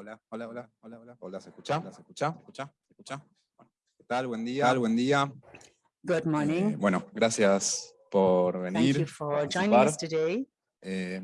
Hola, hola, hola, hola, hola. Hola, ¿se escucha? ¿Se escucha? ¿Se escucha? ¿Se escucha? ¿Qué tal? Buen día. Buen día. Good morning. Eh, bueno, gracias por Thank venir. you for joining us today. Eh,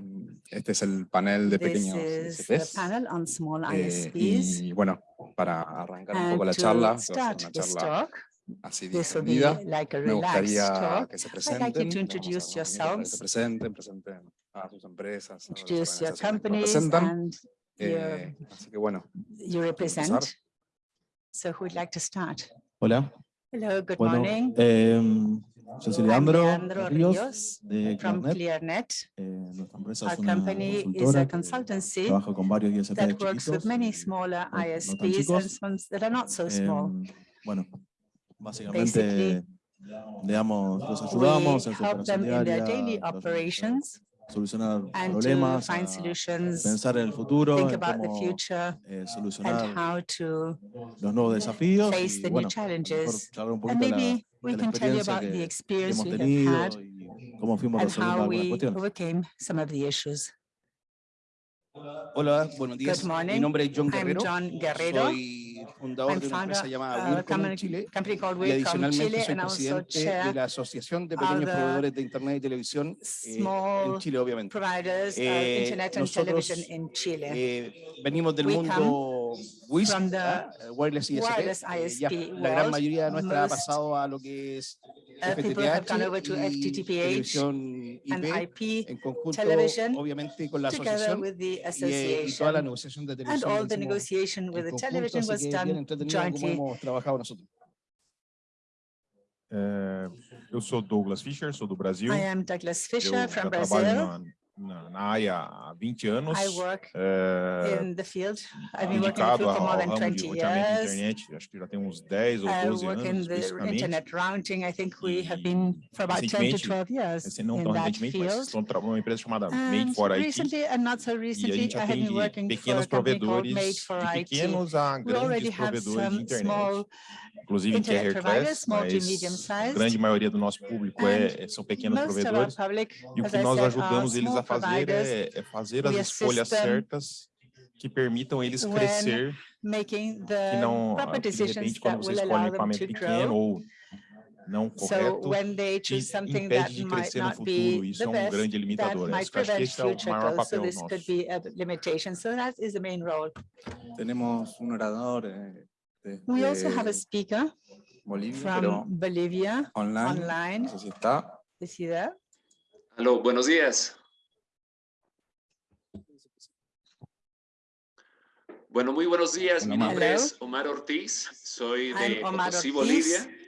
este es el panel de This pequeños is the ISPs. panel on small Eh, ISPs. y bueno, para arrancar un poco And la charla, start una charla talk, así this will be distendida, like a me relaxed gustaría talk. que se I'd like you presenten. to a que se presenten, presenten a sus empresas, a las introduce your organizaciones que representan. And your, Eh, así que bueno, you represent. So who would like to start? Hola, Hello, good bueno, morning. em, yo soy I'm Leandro, Leandro Ríos, Ríos de from ClearNet. ClearNet. Eh, nuestra empresa Our es una company is a consultancy trabaja con varios ISPs that works with many y smaller no- no ISPs and chicos. some that are not so small. Em, bueno, básicamente, Basically, digamos, los We ayudamos en su help operación them in their diaria, daily los- operations solucionar and to problemas, find solutions, pensar en el futuro, think about the cómo future eh, and solucionar how to los nuevos desafíos face y the new bueno, challenges. un And de la, maybe we can tell you experiencia about que, the experience hemos we have tenido had y cómo fuimos and how we cuestiones. overcame some of the issues. Hola, buenos días. Mi morning. nombre es John I'm Guerrero. John Guerrero. Soy fundador de una empresa llamada a Wilcom Chile y adicionalmente soy presidente de la Asociación de Pequeños Proveedores de Internet y Televisión eh, en Chile, obviamente. Eh, nosotros. Eh, venimos del mundo WISP, ¿ah? Wireless ISP. ya la gran mayoría nuestra ha pasado a lo que es uh, people have gone over to y FTTPH and IP, IP en conjunto, television obviamente, con la together asociación with the y, eh, y toda la association. negociación de And all the negotiation with the television was done entretenido como jointly. hemos trabajado nosotros. É, eu sou Douglas Fischer, sou do Brasil. I am Douglas Eu Fisher já from trabalho Brazil. na, na, na área há 20 anos, I work é, in the field. I've been working in the field for more than ramo de 20 roteamento de years. internet, acho que já tem uns 10 ou I 12 work in anos, the especificamente. internet rounding. I think we have been for about 10 to recentemente, 12 years não in tão that mas field. trabalhando numa empresa chamada Made And for IT, recently, and not so recently, I have been working for a pequenos company called Made provedores, for IT. pequenos a grandes provedores de internet. small inclusive que é Hairclass, mas a grande maioria do nosso público é, é são pequenos provedores, public, e o que nós ajudamos eles a fazer é, é fazer as escolhas certas que permitam eles crescer, que não, ah, que de repente, quando você escolhe um equipamento pequeno ou não correto so, impede de crescer no futuro. Isso é um grande limitador. Né? Acho que esse é o maior papel nosso. Temos um orador, eh, We also have a speaker Bolivia, from Bolivia online. online. No sé si está. Is he there? Aló, buenos días. Bueno, muy buenos días. Mi nombre Hello. es Omar Ortiz. Soy I'm de Omar Potosí, Ortiz. Bolivia.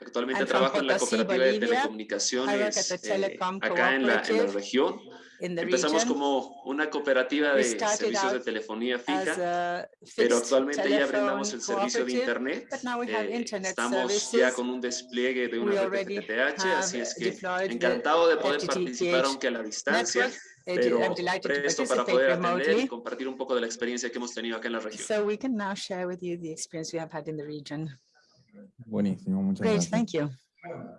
Actualmente I'm from trabajo en la Potosí, cooperativa de telecomunicaciones eh, acá en la, en la Cooperative región. In the Empezamos region como una cooperativa We de servicios de telefonía fija, a pero actualmente ya brindamos el servicio de. Internet. but now we have Eh, internet estamos ya con un despliegue de una red already FTTH, así es que encantado de poder participar aunque a la distancia. network. Uh, pero I'm delighted to presto para poder atender y compartir un poco de la experiencia que hemos tenido acá en la región. So we can now share with you the experience we have had in the region. Buenísimo, muchas Great, gracias. thank you.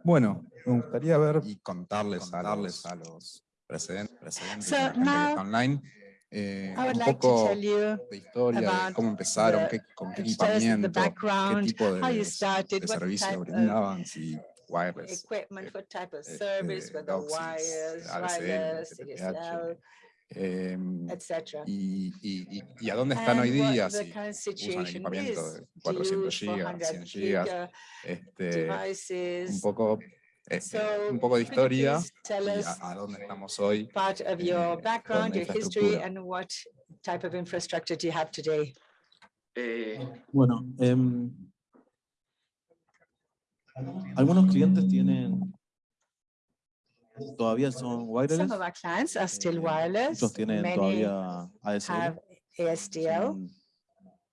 Bueno, me gustaría ver y contarles, contarles a los precedentes, precedentes So now, online, eh, I would un like to poco tell you de historia, de cómo empezaron, the- qué, con qué equipamiento, qué tipo de, how you started, de servicio brindaban, si wireless, equipment, what type of eh, service, eh, whether wires, wireless, em, etc. y, y, y, y a dónde están hoy And día, si usan equipamiento de Do you 400 use gigas, 400 100 gigas, giga este, un devices? poco, eh, So un poco de historia y a, a dónde estamos hoy. part of eh, your con background, your history, infraestructura. and what type of infrastructure do you have today? Eh, Bueno, em, algunos clientes tienen, todavía son wireless, Some of our clients are still eh, wireless. muchos tienen Many todavía have ASDL.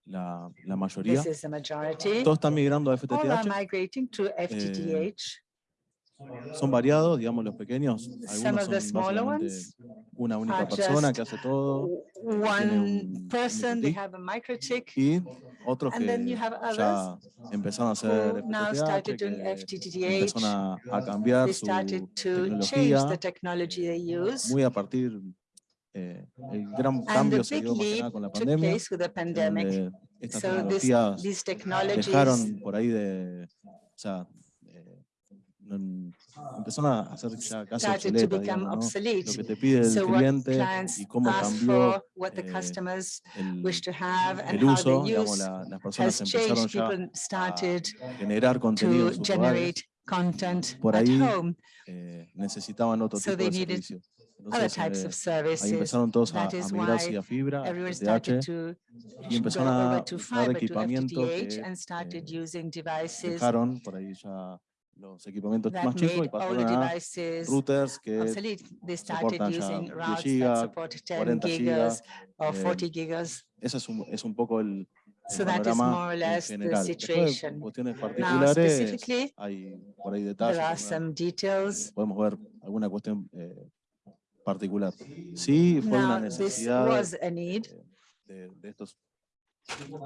la, la mayoría. This is the majority. Todos están migrando a All are FTTH, migrating to FTTH son variados, digamos, los pequeños. Algunos son una única persona que hace todo. One person, they have a microchip. Y otros que ya empezaron a hacer FTTH, empezaron a, cambiar su tecnología, eh, muy a partir eh, el gran cambio se dio con la pandemia, estas tecnologías dejaron por ahí de, Ah. empezaron a hacer ya casi obsoleta, digamos, ¿no? lo que te pide el cliente y cómo cambió eh, el, el, uso, digamos, la, las personas empezaron ya a generar contenido en. Por ahí eh, necesitaban otro so tipo de servicios. Entonces, eh, ahí empezaron todos a, a migrar hacia fibra, FTH, y empezaron a usar equipamiento que eh, dejaron por ahí ya los equipamientos that más chicos y pasaron a routers que soportan ya 10 gigas, 40 gigas, or eh, 40 gigas. Eh, ese es un, es un poco el, el so that is more or less the situation. De Now, hay por ahí detalles. There are some details. Eh, podemos ver alguna cuestión eh, particular. Sí, fue Now, una necesidad was a need de, de, estos.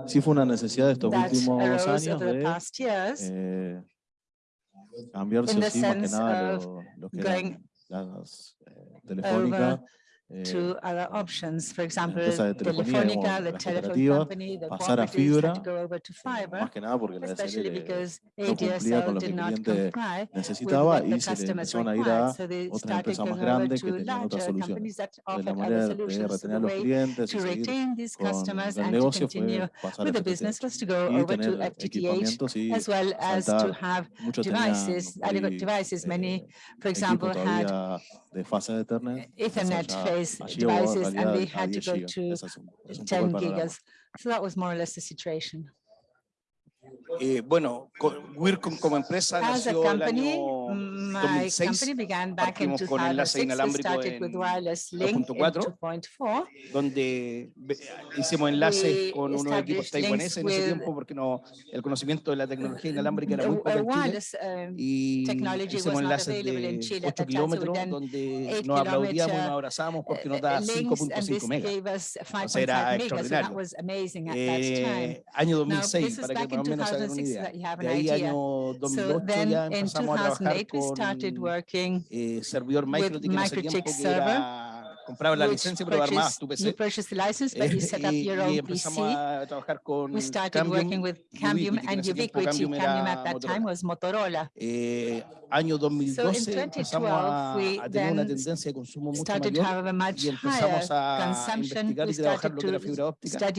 Sí fue una necesidad de estos últimos años de cambiarse o sí, más que las eh, telefónicas Eh, to other options. For eh, example, Telefónica, the telephone company, the pasar a fibra, to go over to fiber, más que nada porque la especially because ADSL did con lo que el cliente necesitaba y se le empezaron a ir a otra empresa más grande que tenían otra solución. De la manera de retener a los clientes y seguir con el negocio fue pasar a FTTH y tener equipamientos y saltar. Muchos tenían, eh, for example, had de fase de Ethernet, Ethernet device, devices and they had to go to 10 gigas. So that was more or less the situation. Eh, bueno, Wircom como empresa As nació a company, el año 2006. My began back in 2006, con enlace inalámbrico en 2.4, donde hicimos enlaces con unos equipos taiwaneses en ese tiempo porque no, el conocimiento de la tecnología inalámbrica era muy poco en Chile y hicimos enlaces de 8 kilómetros donde nos aplaudíamos, nos abrazamos porque nos da 5.5 megas. Entonces era extraordinario. Eh, año 2006, para que más o menos tener una idea. De ahí año 2008 so started working eh, with servidor Microtik en ese you que era, compraba la licencia pero armabas tu PC. License, eh, PC. We started Cambium, working with Cambium Ubiquiti, and Ubiquiti. Cambium, Cambium at that time was Motorola. Eh, año 2012 so 2012, empezamos a, a, tener una tendencia de consumo mucho mayor y empezamos a investigar y trabajar lo que era fibra óptica.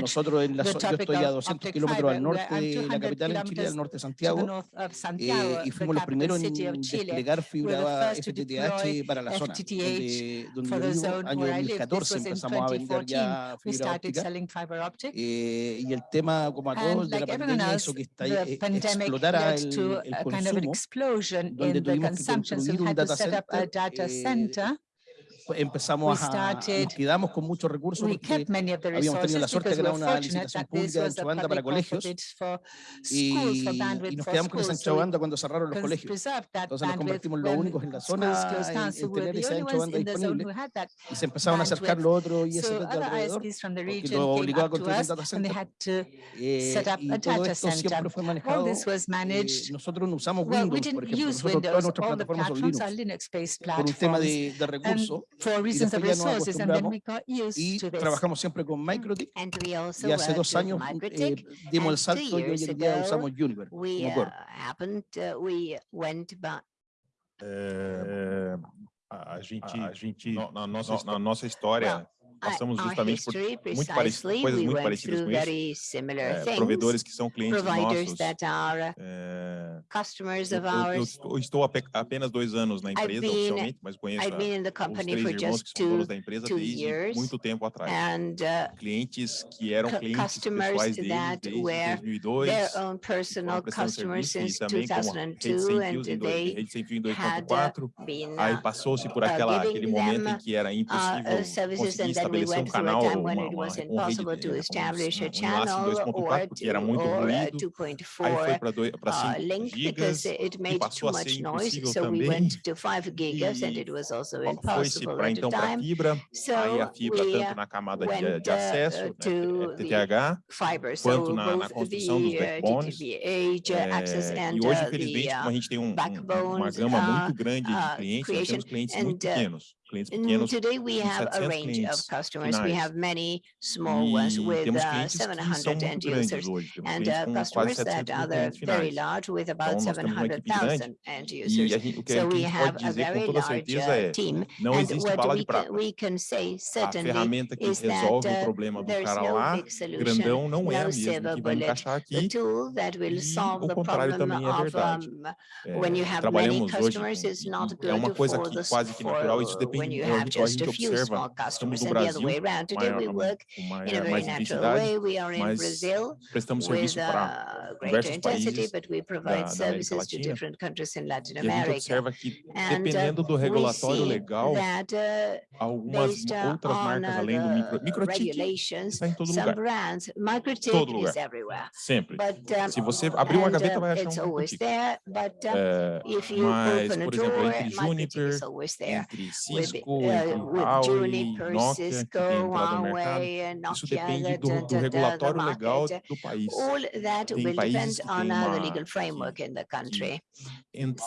Nosotros en la, yo estoy a 200 kilómetros al norte de la capital en Chile, al norte de Santiago, eh, Santiago eh, y fuimos los primeros en desplegar fibra FTTH para la zona, donde, donde vivo, año 2014 empezamos a vender ya fibra óptica. Eh, y el tema, como a todos, de la pandemia hizo que está, e, explotara el consumo explosion in the consumption. So you had to set up a data center empezamos a, nos quedamos con muchos recursos porque habíamos tenido la suerte de que una licitación pública de Chabanda para colegios y, y nos quedamos con esa Chabanda cuando cerraron los colegios. Entonces nos convertimos en los únicos en la zona en, en tener esa Chabanda disponible y se empezaron a acercar los otros ISP de alrededor porque lo obligó a construir un data center. Eh, y todo esto siempre fue manejado. Eh, nosotros no usamos Windows, por ejemplo. Nosotros todas nuestras plataformas son Linux por un tema de, de recursos. for reasons of resources, and then we got used to this. trabajamos siempre con hmm. and we also y hace uh, dos años eh, día usamos Juniper we. Uh, happened, uh, we went back. Uh, a gente, a gente no, na, nossa, no, na nossa história, well, passamos justamente por muito parecido, coisas muito parecidas com isso. É, provedores que são clientes nossos. É, eu, eu, eu, estou apenas dois anos na empresa oficialmente, mas conheço a, os três irmãos que são donos da empresa desde muito tempo atrás. clientes que eram clientes pessoais deles desde 2002, personal customers serviço, também 2002, como Rede Sem Fios, Rede Sem Fio em 2004. aí passou-se por aquela, aquele momento em que era impossível conseguir estabelecer um canal, uma, uma, uma rede, um, um laço 2.4, porque era muito ruído, aí foi para 5 gigas e passou a ser impossível também, e foi-se para então para fibra, aí a fibra tanto na camada de, de acesso, né, TTH, é, quanto na, na construção dos backbones, é, e hoje, infelizmente, como a gente tem um, uma gama muito grande de clientes, nós temos clientes muito pequenos clientes pequenos. Today we have a range of customers. Finais. We have many small ones with uh, 700 end users hoje. Temos and uh, customers that are very large with about então, 700,000 end users. Gente, so we have a very large uh, é, team. Não and existe bala de prata. We can say certainly a ferramenta que resolve that, uh, o problema do cara lá, grandão, não é a mesma que vai encaixar aqui. E o contrário também é verdade. É, trabalhamos hoje, é uma coisa que quase que natural, isso depende when you have just a few small customers and the other way around. Today we work in a uh, very natural way. We are in Brazil with uh, greater intensity, but we provide services to different countries in Latin America. And uh, dependendo do regulatório legal, uh, algumas outras marcas além do micro, microchip está em todo lugar. Brands, todo lugar. Sempre. Se você abrir uma gaveta, vai achar um microchip. Eh, mas, por exemplo, entre Juniper, entre Cisco, Cisco, é, Huawei, Nokia, Cisco, Huawei, mercado, Nokia, isso depende do, do regulatório legal do país. Tem países que têm uma, legal framework in the country.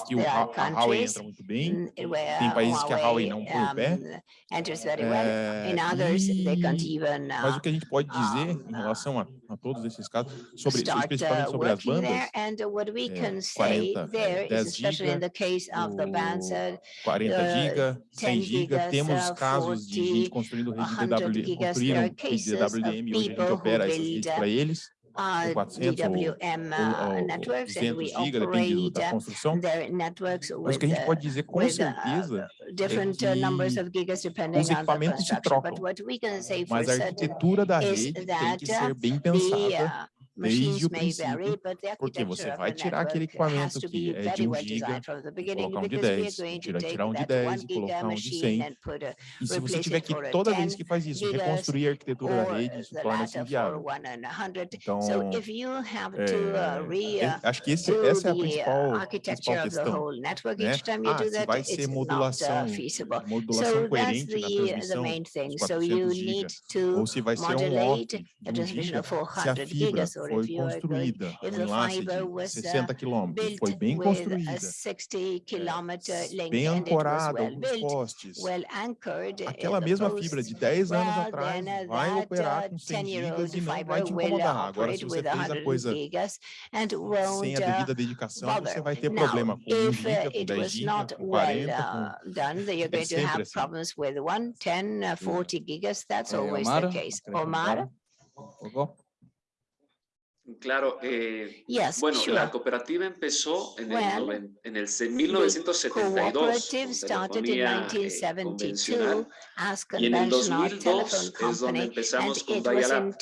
que o Huawei entra muito bem, tem países que a Huawei não põe o pé. Eh, mas o que a gente pode dizer em relação a, a todos esses casos, sobre, especificamente sobre as bandas, é, 40, 10 giga, 40 GB, 100 GB, temos casos de gente construindo rede de DWD, construíram rede de DWDM, hoje a gente opera essas redes para eles. Uh, 400 DWM, uh, ou, ou 200 depende da construção, mas o que a gente pode dizer com certeza é que os equipamentos se trocam, mas a arquitetura da rede tem que ser bem pensada desde o princípio, é porque você vai tirar aquele equipamento que é de 1 giga, colocar um de 10, tirar, tirar um de 10 e colocar um de 100. E se você tiver que, toda vez que faz isso, reconstruir a arquitetura da rede, isso torna-se inviável. Então, é, é, acho que esse, essa é a principal, principal questão. Né? Ah, se vai ser modulação, modulação coerente na transmissão dos 400 giga, ou se vai ser um off de 1 giga, se a fibra foi construída em enlace de 60 quilômetros, foi bem construída, é, bem ancorada alguns postes. Aquela mesma fibra de 10 anos atrás vai operar com 100 gigas e não vai te incomodar. Agora, se você fez a coisa sem a devida dedicação, você vai ter problema com 1 giga, com 10 giga, com 40, com... É sempre assim. 40 gigas, that's always the case. Omar? Claro. Eh, yes, bueno, sure. la cooperativa empezó en, el, en el 1972. Telefonía, eh, y en el 2002 es donde empezamos con Dialab.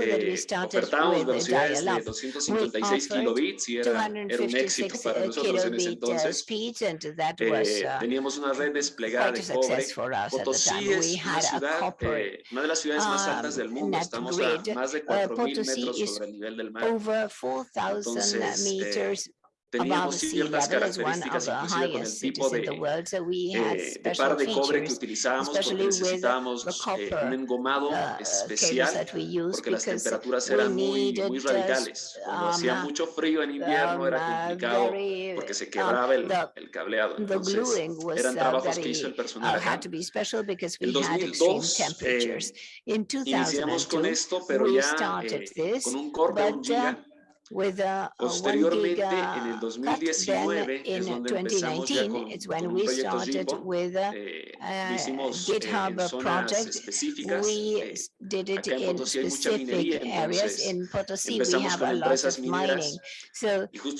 Eh, ofertábamos velocidades de 256 kilobits y era, un éxito para nosotros en ese entonces. Eh, teníamos una red desplegada de cobre. Potosí es eh, una de las ciudades más altas del mundo. Estamos a más de 4.000 metros over 4,000 meters teníamos ciertas características inclusive con el tipo de, eh, de par de cobre que utilizábamos porque necesitábamos eh, un engomado especial porque las temperaturas eran muy, muy radicales. Cuando hacía mucho frío en invierno era complicado porque se quebraba el, el cableado. Entonces, eran trabajos que hizo el personal acá. El 2002 eh, iniciamos con esto, pero ya eh, con un corte de un giga With uh, uh, a, Posteriormente, gig, uh, en el 2019 es 2019, it's when we started with uh, eh, GitHub project. We did it in specific areas. In Potosi, we have a lot of mining. So we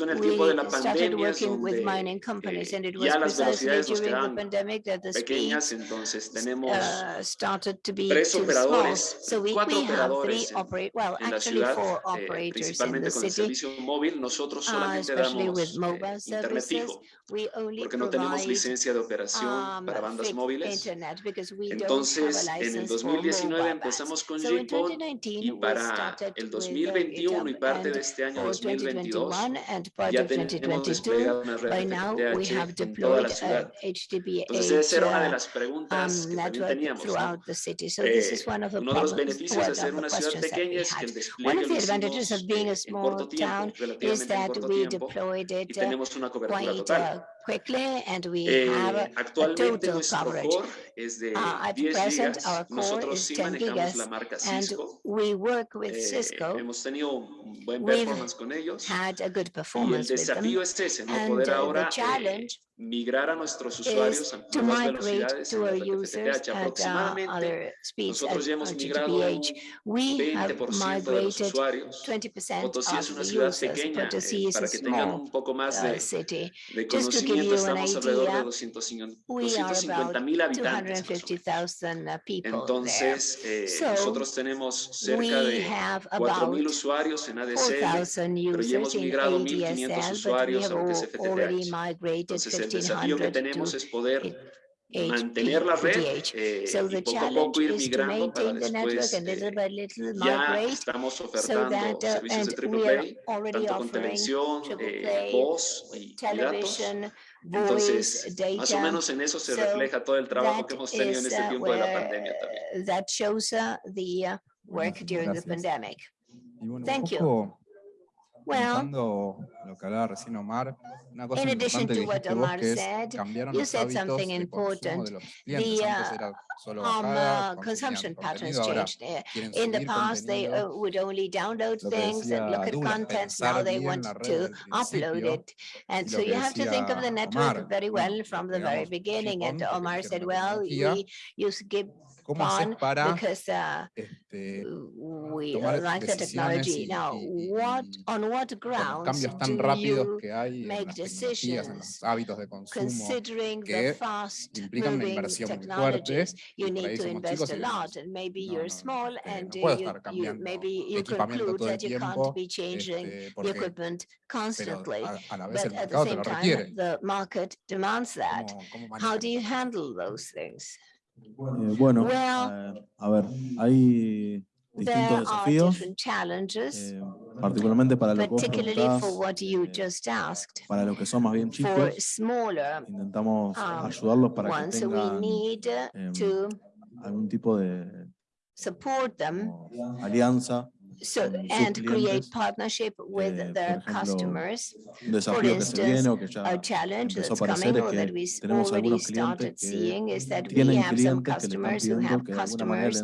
started working with mining companies, eh, and it was precisely during the pandemic that the pequeñas, speed entonces, uh, started to be too small. So we, we have three operators. well, actually four operators in the city. servicio móvil nosotros solamente damos eh, internet fijo porque no tenemos licencia de operación para bandas móviles. Entonces, en el 2019 empezamos con JPod y para el 2021 y parte de este año 2022 ya tenemos desplegada una red de en la ciudad. Entonces, esa era de las preguntas que también teníamos. ¿no? Eh, los beneficios de ser una ciudad pequeña es que el despliegue lo hicimos lockdown is that we deployed it quite quickly and we Eh, have actualmente total coverage. core es de Uh, at 10 present, gigas. our core Nosotros is sí 10 gigas la marca and we work with Eh, Cisco, hemos tenido buen We've con ellos. had a good Y el performance with them. es ese, no And poder uh, ahora the eh, challenge migrar a nuestros usuarios a to nuevas velocidades to our users at uh, Aproximadamente other speeds at nosotros ya hemos migrado un We have 20% de los migrated usuarios. 20% Potosí es of una the ciudad users. pequeña, eh, Potosí is a para que tengan small un poco más de, city. de Just to give conocimiento, estamos alrededor de idea, 250 We are about 250 mil habitantes. más o menos. 250,000 uh. Entonces, eh, So, nosotros tenemos cerca de have 4.000 about usuarios en ADSL. 4,000 pero ya hemos migrado 1.500 ADSL, but we usuarios a lo que es FTTH. Entonces, el desafío que 1,500 tenemos es poder mantener la red eh, So y the poco a challenge poco ir is to migrando para maintain the network después and little eh, by little ya estamos so that, uh, servicios de already tanto con offering televisión, eh, voz y, y datos. television, Entonces, voice, más o data. menos en eso se So refleja todo el trabajo that que hemos tenido en is, este uh, tiempo de la where, pandemia también. That shows uh, the uh, work Gracias, during the pandemic. Y bueno, un Thank you. poco Well, in addition to what Omar said, you said something important. The uh, um, uh, consumption patterns changed. Eh, in the past, they uh, would only download things and look at contents. Now they want to upload it. And so you have to think of the network very well from the very beginning. And Omar said, well, we use give ¿Cómo hacer para because uh, este, we tomar like the technology. Now, y- what, y on what grounds cambios tan do rápidos you que hay en make las tecnologías, en los decisions hábitos de consumo, considering the que fast implican una inversión muy fuerte you need to invest a lot and maybe you're small and uh, you, you, maybe you conclude that you can't be changing the equipment constantly. But at the same time, the market demands that. ¿Cómo, cómo How do you handle those things? Eh, bueno, eh, a ver, hay There distintos desafíos, eh, particularmente para lo que vos particularly preguntabas, for what you eh, just asked. para los que son más bien chicos, intentamos um, ayudarlos para que tengan em, algún tipo de alianza, so and create partnership with eh, ejemplo, customers. For instance, a challenge that's coming or that we already started seeing is that we have some customers who have customers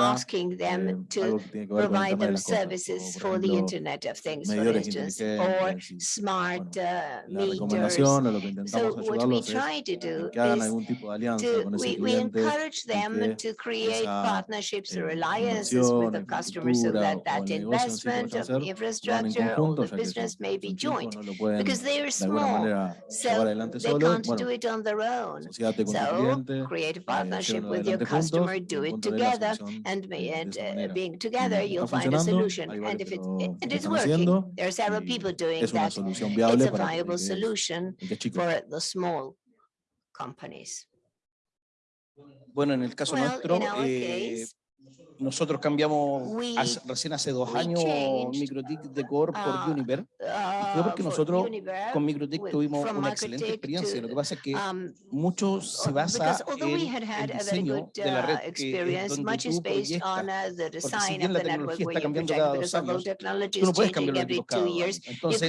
asking them to provide them services for the Internet of Things, for instance, or smart uh, meters. So what we try to do is to, we, we encourage them to create partnerships or alliances with the customers so that that investment of infrastructure conjunto, business may be joint because they are small, so they. Can't do it on their own. So, create a partnership with your customer, do it together, and, eh, being together you'll find a solution. And if it, and it's working, there are several people doing that. It's a viable solution for the small companies. Bueno, en el caso well, nuestro, eh, case, nosotros cambiamos we- hace- recién hace dos años Microtik de Core por uh, Univer. uh, porque for nosotros Univer, Con Microtik with- tuvimos una excelente Microtik experiencia. Lo to, que pasa es que um, mucho se uh, basa en el a very diseño good de la uh, red, que es experience, donde much is tú based on proyectas. uh, the Porque si design bien of la tecnología está cambiando cada dos años, tú no puedes changing cambiar los every equipos two cada dos años. Entonces,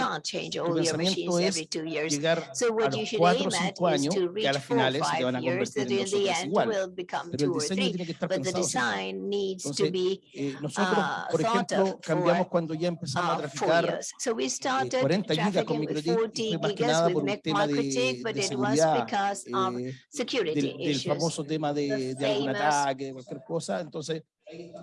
tu pensamiento es llegar So a what you los should cuatro o cinco años, que a las finales se te van a convertir en in dos become Pero el diseño tiene que estar pensado needs to Entonces, be eh, nosotros, uh, por ejemplo, cambiamos for cuando ya empezamos a four traficar. So we eh, started 40 gigas con trafficking with Microtik y 40 fue más que nada por un tema de, but de it was seguridad, because of eh, security del, del issues. famoso tema de, de algún ataque, de cualquier cosa. Entonces,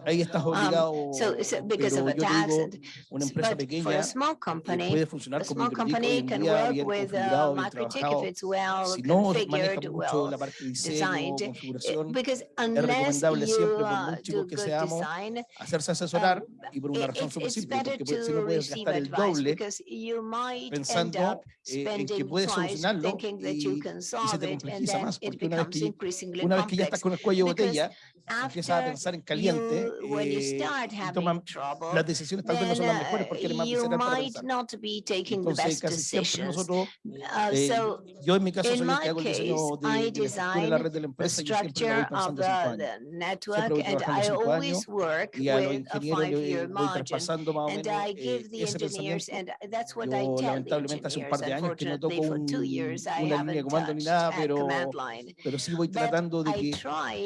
ahí estás Um, obligado. So, so because of te attacks digo, una empresa but for pequeña a small eh, company, puede funcionar a small company can work with bien Microtik if it's well Si no configured, well la parte de diseño, designed. eh, Because unless you uh, do good seamos, design, hacerse asesorar um, y por una razón súper simple, porque puede- si no puedes gastar el doble because you might end pensando eh, en que puedes solucionarlo thinking that you y, se solve te complejiza más, porque una vez que, una vez que ya estás con el cuello de botella, empiezas a pensar en caliente you eh, start y toman trouble, las decisiones tal vez no son las uh, mejores porque eres más visceral para might pensar. not be taking the Entonces, best casi siempre decisions. nosotros, Uh, eh, So yo en mi caso soy el que hago el diseño de, de de la red de la empresa y yo siempre lo voy pensando cinco años. network voy and trabajando cinco años Y a los ingenieros le voy traspasando más o menos eh, ese pensamiento. Yo lamentablemente hace un par engineers. de años que no toco Unfortunately, for two un- years, I una línea de haven't comando ni touched nada, a pero, command line. pero sí voy But tratando de que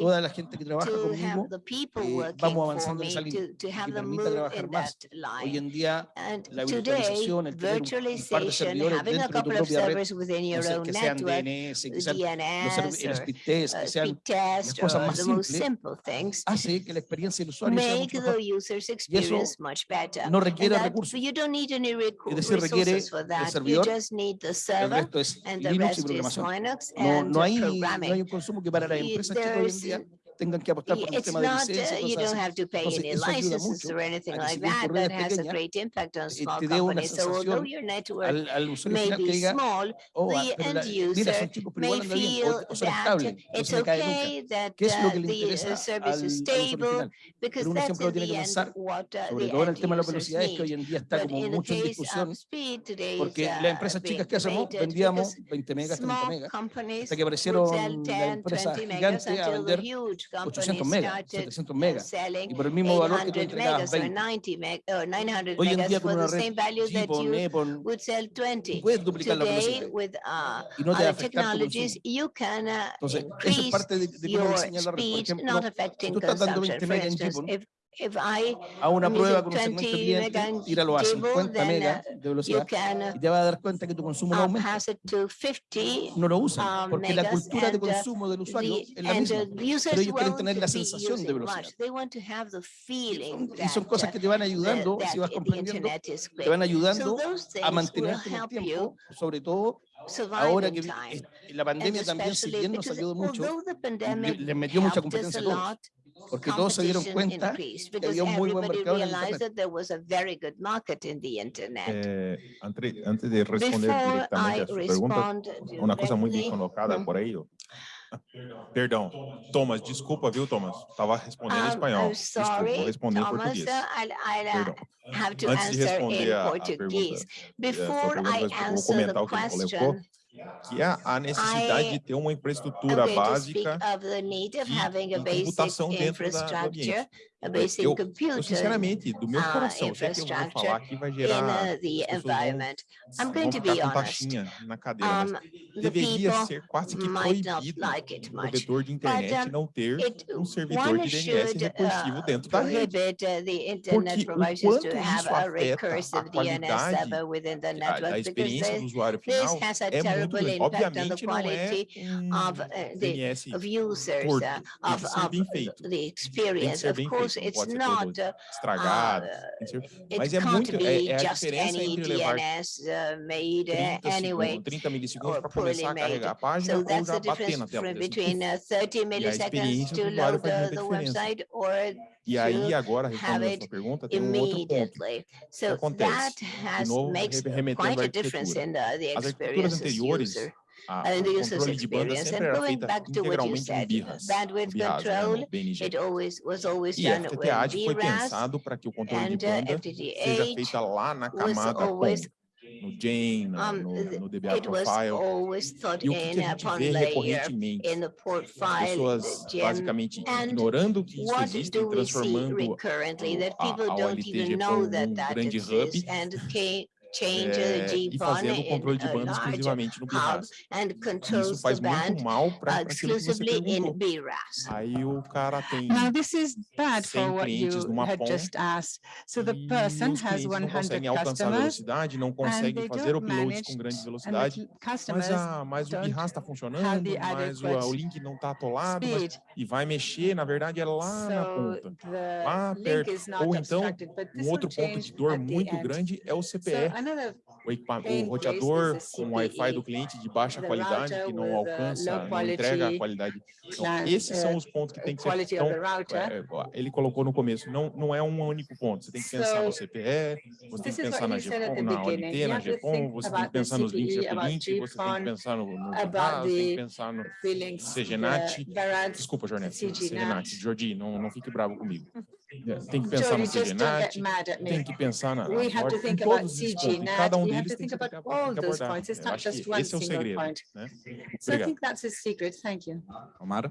toda la gente que trabaja to conmigo have the people eh, working vamos avanzando en esa línea to, to y have que them permita move trabajar in más. that Hoy en día And la today, virtualización, el tener un- par de virtualization, servidores having a dentro de tu couple of propia red, servers within your no sé, own que sean network, DNS, que sean los speed test, uh, que sean test cosas or más the most simples, simple things, hace que la experiencia del usuario sea make mucho the mejor. user's experience much better. no requiere recursos. You don't need any recu- decir, requiere resources for el that. You servidor, just need the El server resto es Linux y programación. No, no, hay, no hay un consumo que para las Y- empresas chicas hoy en there's- día tengan que apostar por un tema de licencia you don't have to pay any licenses or anything like that. That has a great impact on eh, small companies. So although your network may be small, oh, ah, the la- end user may feel that it's okay that ¿Qué es lo uh, que le the uh, service is stable because that's in the que end pensar, what uh, Sobre the todo en el end tema de la users velocidad, es que hoy need. en día está But como in the mucho en case discusión, of speed, today is porque uh, las empresas being chicas que hacemos vendíamos because 20 megas, 30 small megas, companies hasta que would aparecieron sell las 10, empresas 20 megas gigantes a until the vender huge 800 companies megas, started 700 uh, megas, y por el mismo valor que tú 800 entregabas megas or 20. 90 meg or 900 Hoy en día con una red GPON, 20. puedes duplicar la velocidad uh, y no te va a other afectar tu consumo. uh, Entonces, eso es parte de, de cómo diseñar la red. Por ejemplo, tú estás dando consumption. 20 For megas en GPON, a una prueba con un segmento 20 cliente, tíralo a Jibo, 50 then, uh, megas de velocidad can uh, y te vas a dar cuenta que tu consumo no uh, aumenta. pass it to 50 No lo usan um, porque la megas cultura de uh, consumo del usuario the, es la misma. uh, the users ellos quieren tener la sensación de velocidad. much. They want to have the Y feeling son, cosas uh, que te van ayudando, si vas comprendiendo, te van ayudando a mantenerte en el tiempo, sobre todo ahora que es- la And pandemia también, si bien nos ayudó mucho, les metió mucha competencia a todos, porque todos se dieron cuenta que había un muy buen mercado en Internet. Eh, antes, antes, de responder directamente a su pregunta, una cosa muy bien colocada por ello. Perdão. Thomas, desculpa, viu, Thomas? Estava respondendo em espanhol. Um, sorry, desculpa, vou responder Thomas, em português. I'll, I'll Antes de responder a, a pergunta, eh, Before é, a pergunta, vou comentar o que ele colocou que há a necessidade I, de ter uma infraestrutura básica de computação dentro da, do ambiente. Eu, eu, sinceramente, do meu coração, uh, sei é que eu vou falar que vai gerar environment. I'm going to be honest. na cadeira, um, deveria ser quase que proibido like um provedor de internet But, um, não ter um servidor de DNS recursivo uh, dentro da rede. Porque quanto isso afeta a qualidade a, a experiência do usuário final é muito. Obviamente, não é um DNS por, tem que ser bem feito. Tem que ser bem produtos, não pode ser not, produto estragado. Uh, mas é muito, é, é a diferença entre DNS, levar. 30, anyway, 30 milissegundos para começar a carregar a página so ou já bater na tela. Between, uh, 30 milliseconds to load e aí, agora, respondendo a sua pergunta, tem um outro ponto que acontece, de novo, remetendo à arquitetura. As arquiteturas anteriores, ah, a, and the users experience. And going back to what you said, birras, bandwidth birras, né, control, né, it always was always done with BRAS. foi pensado para que o controle de uh, banda FTTH seja feita lá na camada no Jane, um, no, DBA it Profile. Was always thought e o que, in, upon a gente vê recorrentemente, in the é profile, pessoas uh, basicamente ignorando que isso existe e transformando a, a OLTGP é um grande hub, change é, e fazendo o controle de banda exclusivamente no BRAS. Isso faz muito mal para aquilo que você perguntou. Aí o cara tem Now, this is bad 100 clientes numa ponta so e os clientes não conseguem alcançar a velocidade, não conseguem fazer uploads com grande velocidade, mas, a, mas o BRAS está funcionando, mas o, o link não está atolado, mas, e vai mexer, na verdade, é lá so na ponta, lá perto. Ou então, um outro ponto de dor muito grande é o CPR. O o, roteador the com o Wi-Fi do cliente de baixa qualidade, que não uh, alcança, não entrega a qualidade. Então, esses são uh, os pontos que tem que ser. Então, é, ele colocou no começo, não, não é um único ponto. Você tem que pensar no CPE, você tem que pensar na GPON, na. ONT, na GPON, você tem que pensar nos links about Uplink, você tem que pensar no, no tem que pensar no CGNAT. Desculpa, Jornete. CGNAT. Jordi, não, não fique bravo comigo. É, Tem que pensar Jody, no just don't get CGNAT, mad at tem que pensar na, We have to em think about e CGNAT, cada um we have deles to tem think que, about tem all que those abordar. points. It's Eu not acho just que one esse é o single segredo. point. Né? So I Obrigado. think that's the secret. Thank you. Omar,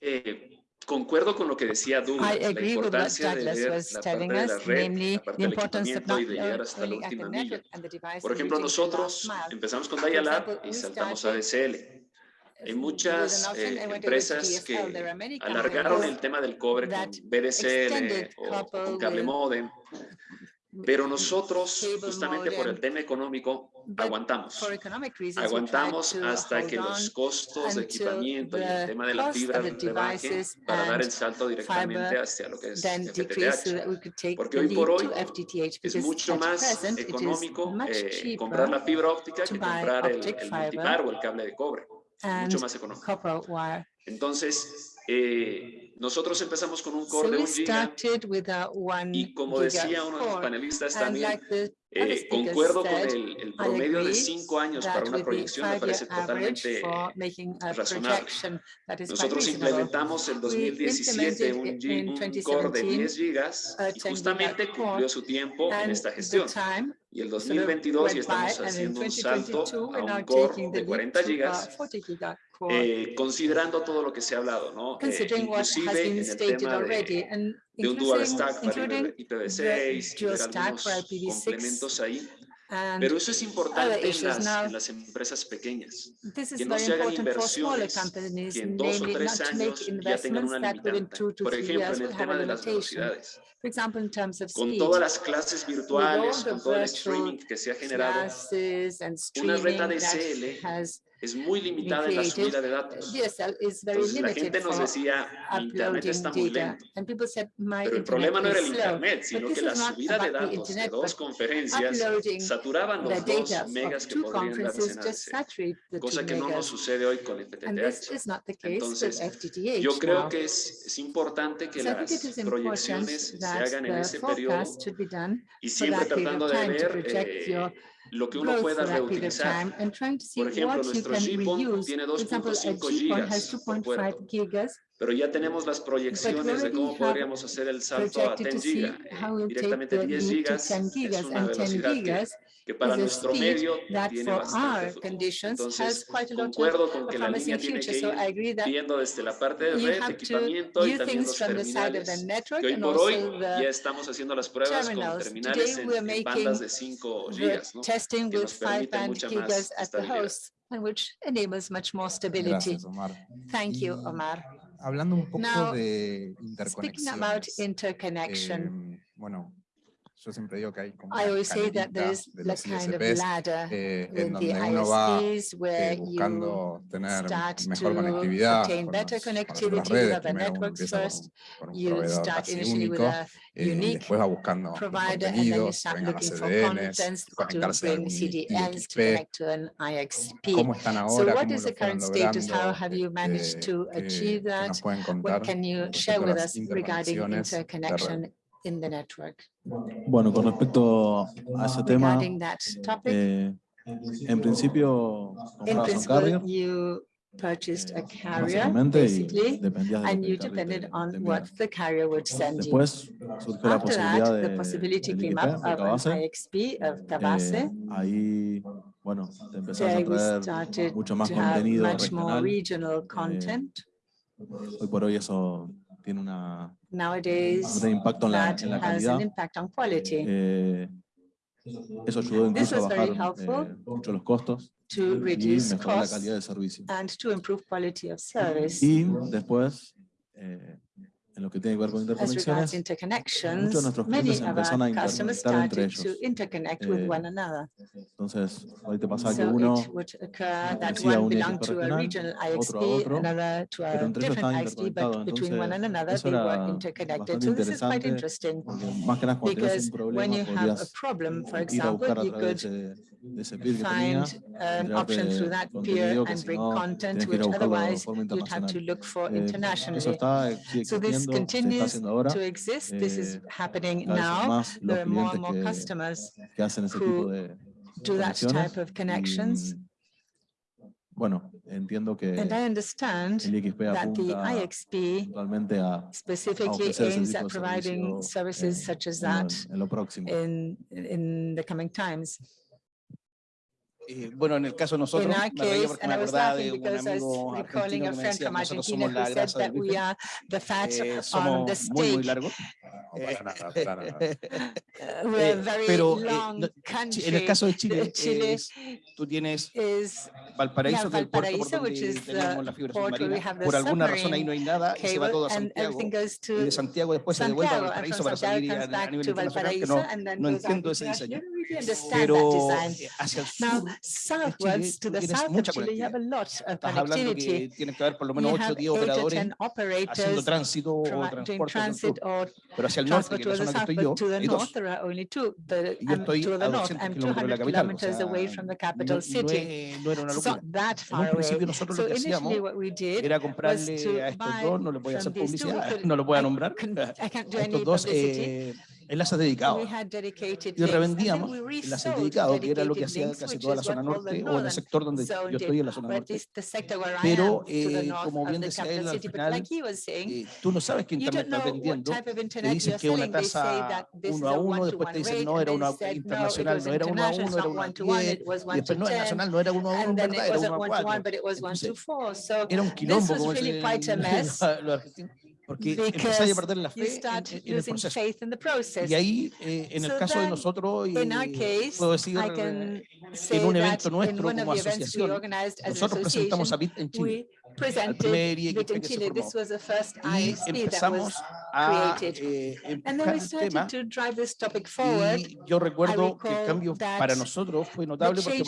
Eh, concuerdo con lo que decía Douglas, I la agree with what importancia de was la parte telling de la us, red, namely la parte the del importance of equipamiento not y de llegar hasta la only at the última milla. network and the device Por ejemplo, nosotros empezamos con example, y saltamos a DSL. Hay muchas eh, to empresas que alargaron el tema del cobre con extended o, con cable modem, pero nosotros, justamente por el tema económico, aguantamos. Aguantamos hasta que los costos de equipamiento y el tema de la fibra devices para dar el salto directamente hacia lo que es FTTH. Porque hoy por hoy Es mucho más económico eh, comprar la fibra óptica que comprar el, el multipar o el cable de cobre. And Mucho más económico. Entonces, eh, nosotros empezamos con un So core de we un giga started with a one y como decía uno de los panelistas también, like eh, concuerdo con said, el, el promedio de cinco años para una proyección me parece totalmente razonable. Nosotros implementamos en 2017 un, un core de 2017 10 gigas y 10 justamente cumplió su tiempo en esta gestión. Y el sort of 2022 ya estamos haciendo un salto 2022, a un core de leap 40 to a gigas 40 giga core. eh, considerando todo lo que se ha hablado, ¿no? Eh, has been stated already de, and de un dual including, stack para including IPv6 the y dual ver stack for algunos IPv6 complementos ahí. and Pero eso es importante en las, Now, en las empresas pequeñas, que no se hagan inversiones companies, que en dos o tres años ya tengan una limitante. Por ejemplo, en el tema de las velocidades. For example, in terms of Con todas las clases virtuales, con todo el streaming que se ha generado, una has es muy limitada en la subida de datos. Very Entonces la limited gente nos decía, internet está muy lento. And people said, my Pero el problema no era el internet, sino que la subida de datos de internet, dos but conferencias saturaban los dos megas que podrían darse en cosa que no nos sucede hoy con FTTH. Entonces, Yo creo que es, es importante que So las proyecciones se hagan en ese periodo y siempre tratando de ver lo que uno pueda reutilizar. Por ejemplo, nuestro can GPON tiene For example, a 2.5 GPON has gigas por 2.5 puerto, gigas, pero ya tenemos las proyecciones de cómo podríamos hacer el salto a projected to 10 see gigas. Directamente the 10 leap to gigas 10 es una and 10 velocidad que, gigas que para nuestro medio tiene bastante futuro. Entonces, concuerdo con que la línea tiene que ir viendo desde la parte de red, equipamiento y también los terminales, que hoy por hoy ya estamos haciendo las pruebas con terminales en bandas de 5 gigas, ¿no? que nos permiten mucha and which enables much more stability. Gracias, Thank you, Omar. Hablando un poco now, de. Speaking about interconnection. Eh, bueno, Yo siempre digo que hay como I always say that there is like kind of ladder eh, the ISPs where you start to obtain better connectivity las redes. Primero uno empieza first, con, un proveedor with a unique eh, and then you start looking for los to connect to an IXP. So what is the current status? How have you managed to achieve that? What can you share with us regarding interconnection in the network? Bueno, con respecto a ese tema, eh, en principio in comprabas un purchased a eh, carrier, básicamente, y basically, and you depended on what the carrier would send you. Después surgió la After posibilidad that, de, the possibility came up of an Cabase. IXP of Cabase. Eh, ahí, bueno, te empezás a traer started mucho más contenido much more regional. content. Hoy por hoy eso tiene una, Nowadays, impacto en la, that en la has calidad. an impact on quality Eh, eso ayudó This incluso a was very bajar helpful eh, mucho los costos to y reduce mejorar la costs calidad del servicio. and to improve quality of service. Y después, eh, en lo que tiene que ver con interconexiones, muchos de nuestros clientes empezaron a interconectar entre ellos. Eh, entonces, ahorita pasa que uno eh, un ISP regional, otro a otro, pero entre ellos estaban interconectados. Entonces, eso era bastante interesante, más que nada a buscar a través find um, an options through that peer and bring content which otherwise you'd have to look for internationally. So this continues to exist. This is happening now. There are more and more customers who do that type of connections. Bueno, entiendo que and I understand that the IXP a, specifically aims at providing services such as that en, en in, in the coming times. Eh, bueno, en el caso de nosotros, me reía porque me de un amigo que me decía, eh, muy, eh, pero en el caso de Chile, es, tú tienes Valparaíso, que es el puerto donde. Por alguna razón ahí no hay nada y se va todo a Santiago. Y de Santiago después se devuelve a Valparaíso para salir a, nivel internacional, que no entiendo ese diseño. Pero. Eh, hacia el sur, Now, to the south of Chile, you have a lot Estás que que por lo menos 8 operadores haciendo tránsito o transporte. Pero hacia el norte, yo, hay dos. Estoy a 200 kilómetros de la capital. O no, no era nosotros lo que hacíamos era comprarle a estos dos, no voy a lo voy a nombrar, estos dos enlaces dedicados. Y revendíamos enlaces dedicados, que era lo que hacía casi toda la zona norte o en el sector donde yo estoy en la zona norte. Pero, eh, como bien decía él al final, eh, tú no sabes qué internet estás vendiendo. Te dicen que una tasa uno a uno, después te dicen no, era una internacional, no era uno a uno, era uno a diez, y después no, era nacional no era uno a uno, en verdad, era uno a cuatro. Entonces, era un quilombo, como dicen los argentinos porque empezáis a perder la fe en, en el proceso. Y ahí, eh, en el caso de nosotros, y case, puedo decir, eh, en un evento nuestro como asociación, nosotros presentamos a BIT en Chile, al primer IEC que Chile. se formó, y empezamos a eh, el tema, forward, y yo recuerdo el cambio para nosotros fue notable porque,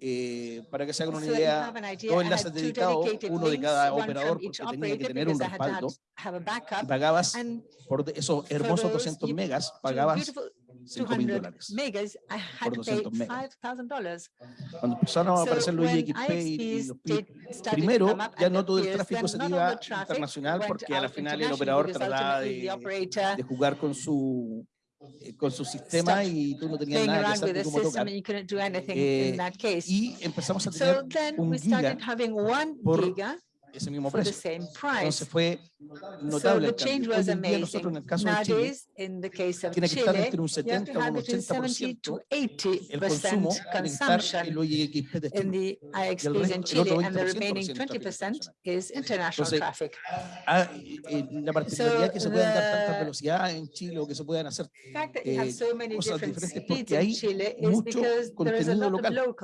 eh, para que se hagan una idea, dos enlaces dedicados, uno de cada operador, porque tenía que tener un respaldo, pagabas por esos hermosos 200 megas, pagabas 5 mil dólares por 200 megas. Cuando empezaron a aparecer los IXP y los PIP, primero ya no todo el tráfico se iba internacional, porque a la final el operador trataba de, de jugar con su eh, con su sistema y tú no tenías Playing nada que hacer cómo y empezamos a tener so un giga, ese mismo precio. Entonces fue notable el. Hoy en día nosotros en el caso de Chile, tiene que estar entre un 70 o un 80% el consumo, tiene que estar el OIXP de este Chile. Y el, resto, el otro 20% es international traffic. Ah, eh, eh, la particularidad que se puedan dar tantas velocidades en Chile o que se puedan hacer eh, cosas diferentes porque hay mucho contenido local.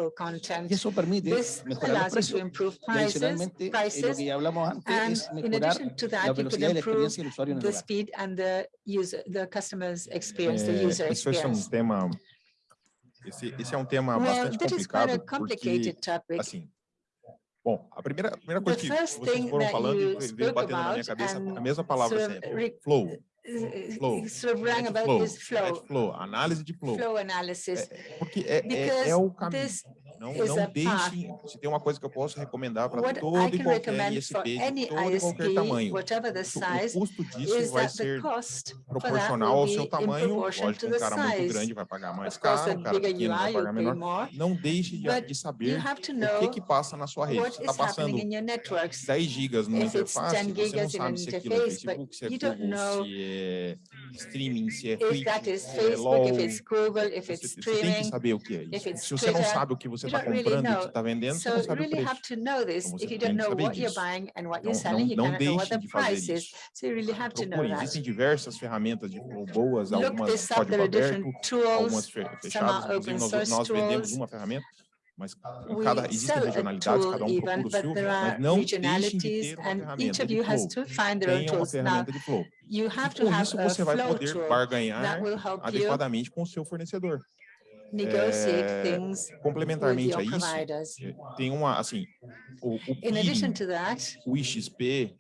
Y eso permite mejorar los precios. Y adicionalmente, lo que que ya hablamos antes and es mejorar that, la velocidad y la experiencia del usuario en el lugar. User, eh, eso es un tema, esse, é um tema well, bastante complicado, porque, topic. assim, Bom, a primeira, a primeira coisa que vocês foram falando veio batendo na minha cabeça a mesma palavra sort of sempre, flow. Flow, sort of flow, flow, flow, análise de flow, flow analysis. É, porque é, é, é o caminho, não, não deixem, se tem uma coisa que eu posso recomendar para todo e qualquer ISP, de todo qualquer tamanho, o custo disso vai ser proporcional ao seu tamanho, lógico, um cara muito grande vai pagar mais caro, um cara pequeno vai pagar menor, não deixe de, de saber o que que passa na sua rede, está passando 10 gigas numa interface, você não sabe se aquilo é Facebook, se é Google, se é streaming, se é Twitch, That se é LOL, se it's Google, if it's você, streaming, você tem que saber o que é isso. Se você não sabe o que você está comprando, o que está vendendo, você não sabe o preço. Então, você tem que saber disso. Então não, não, não deixe de fazer isso. So you really have Procure, existem diversas ferramentas de boas, algumas código aberto, algumas fechadas, nós, nós vendemos uma ferramenta mas cada, existem regionalidades, cada um procura o seu, mas não deixem de ter uma ferramenta de flow, uma ferramenta de flow. E com isso você vai poder barganhar adequadamente com o seu fornecedor. É, complementarmente a isso, eh, tem uma, assim, o, o PIB, o IXP,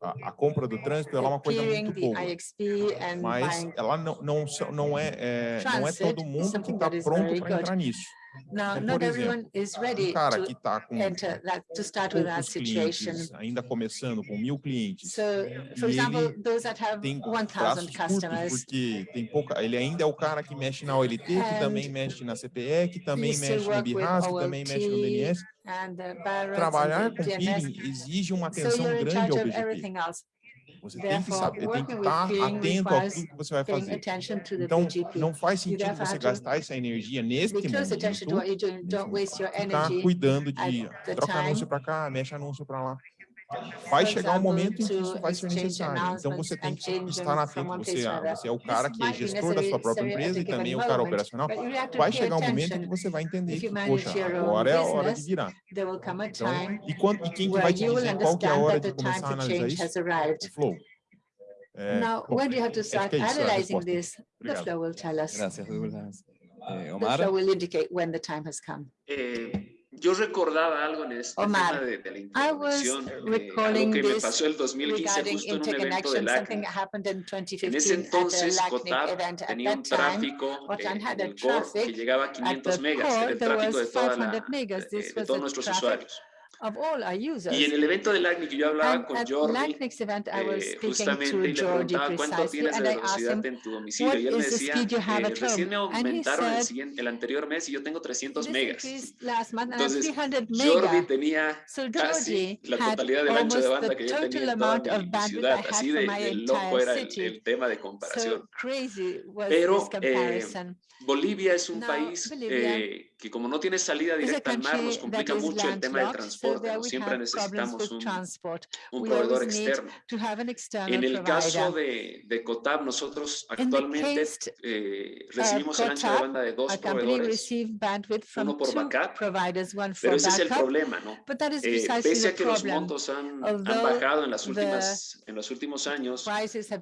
a, a, compra do trânsito é uma coisa muito boa, mas ela não, não, não, é, é não é todo mundo que está pronto para entrar nisso. Now, então, por exemplo, um cara que está com enter that, to start with that situation. ainda começando com mil clientes, so, for example, those that have tem 1, customers. Porque tem pouca, ele ainda é o cara que mexe na OLT, que também mexe na CPE, que também mexe no BIRAS, que também mexe no DNS. Trabalhar com ele exige uma atenção so grande ao BGP. Você tem que saber, tem que estar atento ao que você vai fazer. Então, não faz sentido você gastar essa energia nesse momento, ficar cuidando de troca anúncio para cá, mexe anúncio para lá vai chegar um momento em que isso vai ser necessário. Então, você tem que estar na frente. Você, você é o cara que é gestor da sua própria empresa e também o cara operacional. Vai chegar um momento em que você vai entender que, poxa, agora é a hora de virar. Então, e, quando, e quem que vai te dizer qual que é a hora de começar a analisar isso? O é flow. É, Now, bom, when you have to é, start é analyzing this, the flow will tell us. Gracias, eh, Omar. The flow will indicate when the time has come. Eh, yo recordaba algo en este Omar, tema de, de la introducción, eh, algo que me pasó el 2015 justo en un evento del ACNIC. En ese entonces, Cotap tenía un tráfico eh, core que llegaba a 500 megas, era el tráfico de, toda la, de todos nuestros usuarios. Of all our users. Y en el evento del ACNIC yo hablaba and con Jordi event, eh, justamente y le preguntaba cuánto tienes de velocidad en tu domicilio. Y él me decía, eh, recién me aumentaron el, siguiente, el anterior mes y yo tengo 300 megas. Entonces, Jordi tenía so casi la totalidad del ancho de banda que yo tenía en toda mi ciudad. Así de, de loco era el, el, tema de comparación. So Pero eh, Bolivia es un país eh, que como no tiene salida directa al mar, nos complica mucho el tema del transporte. Siempre necesitamos un, un proveedor externo. En el caso de, de COTAP, nosotros actualmente case, eh, recibimos el ancho de banda de dos proveedores, uno por backup, pero ese es el problema, ¿no? Eh, pese a que los montos han, bajado en, las últimas, en los últimos años,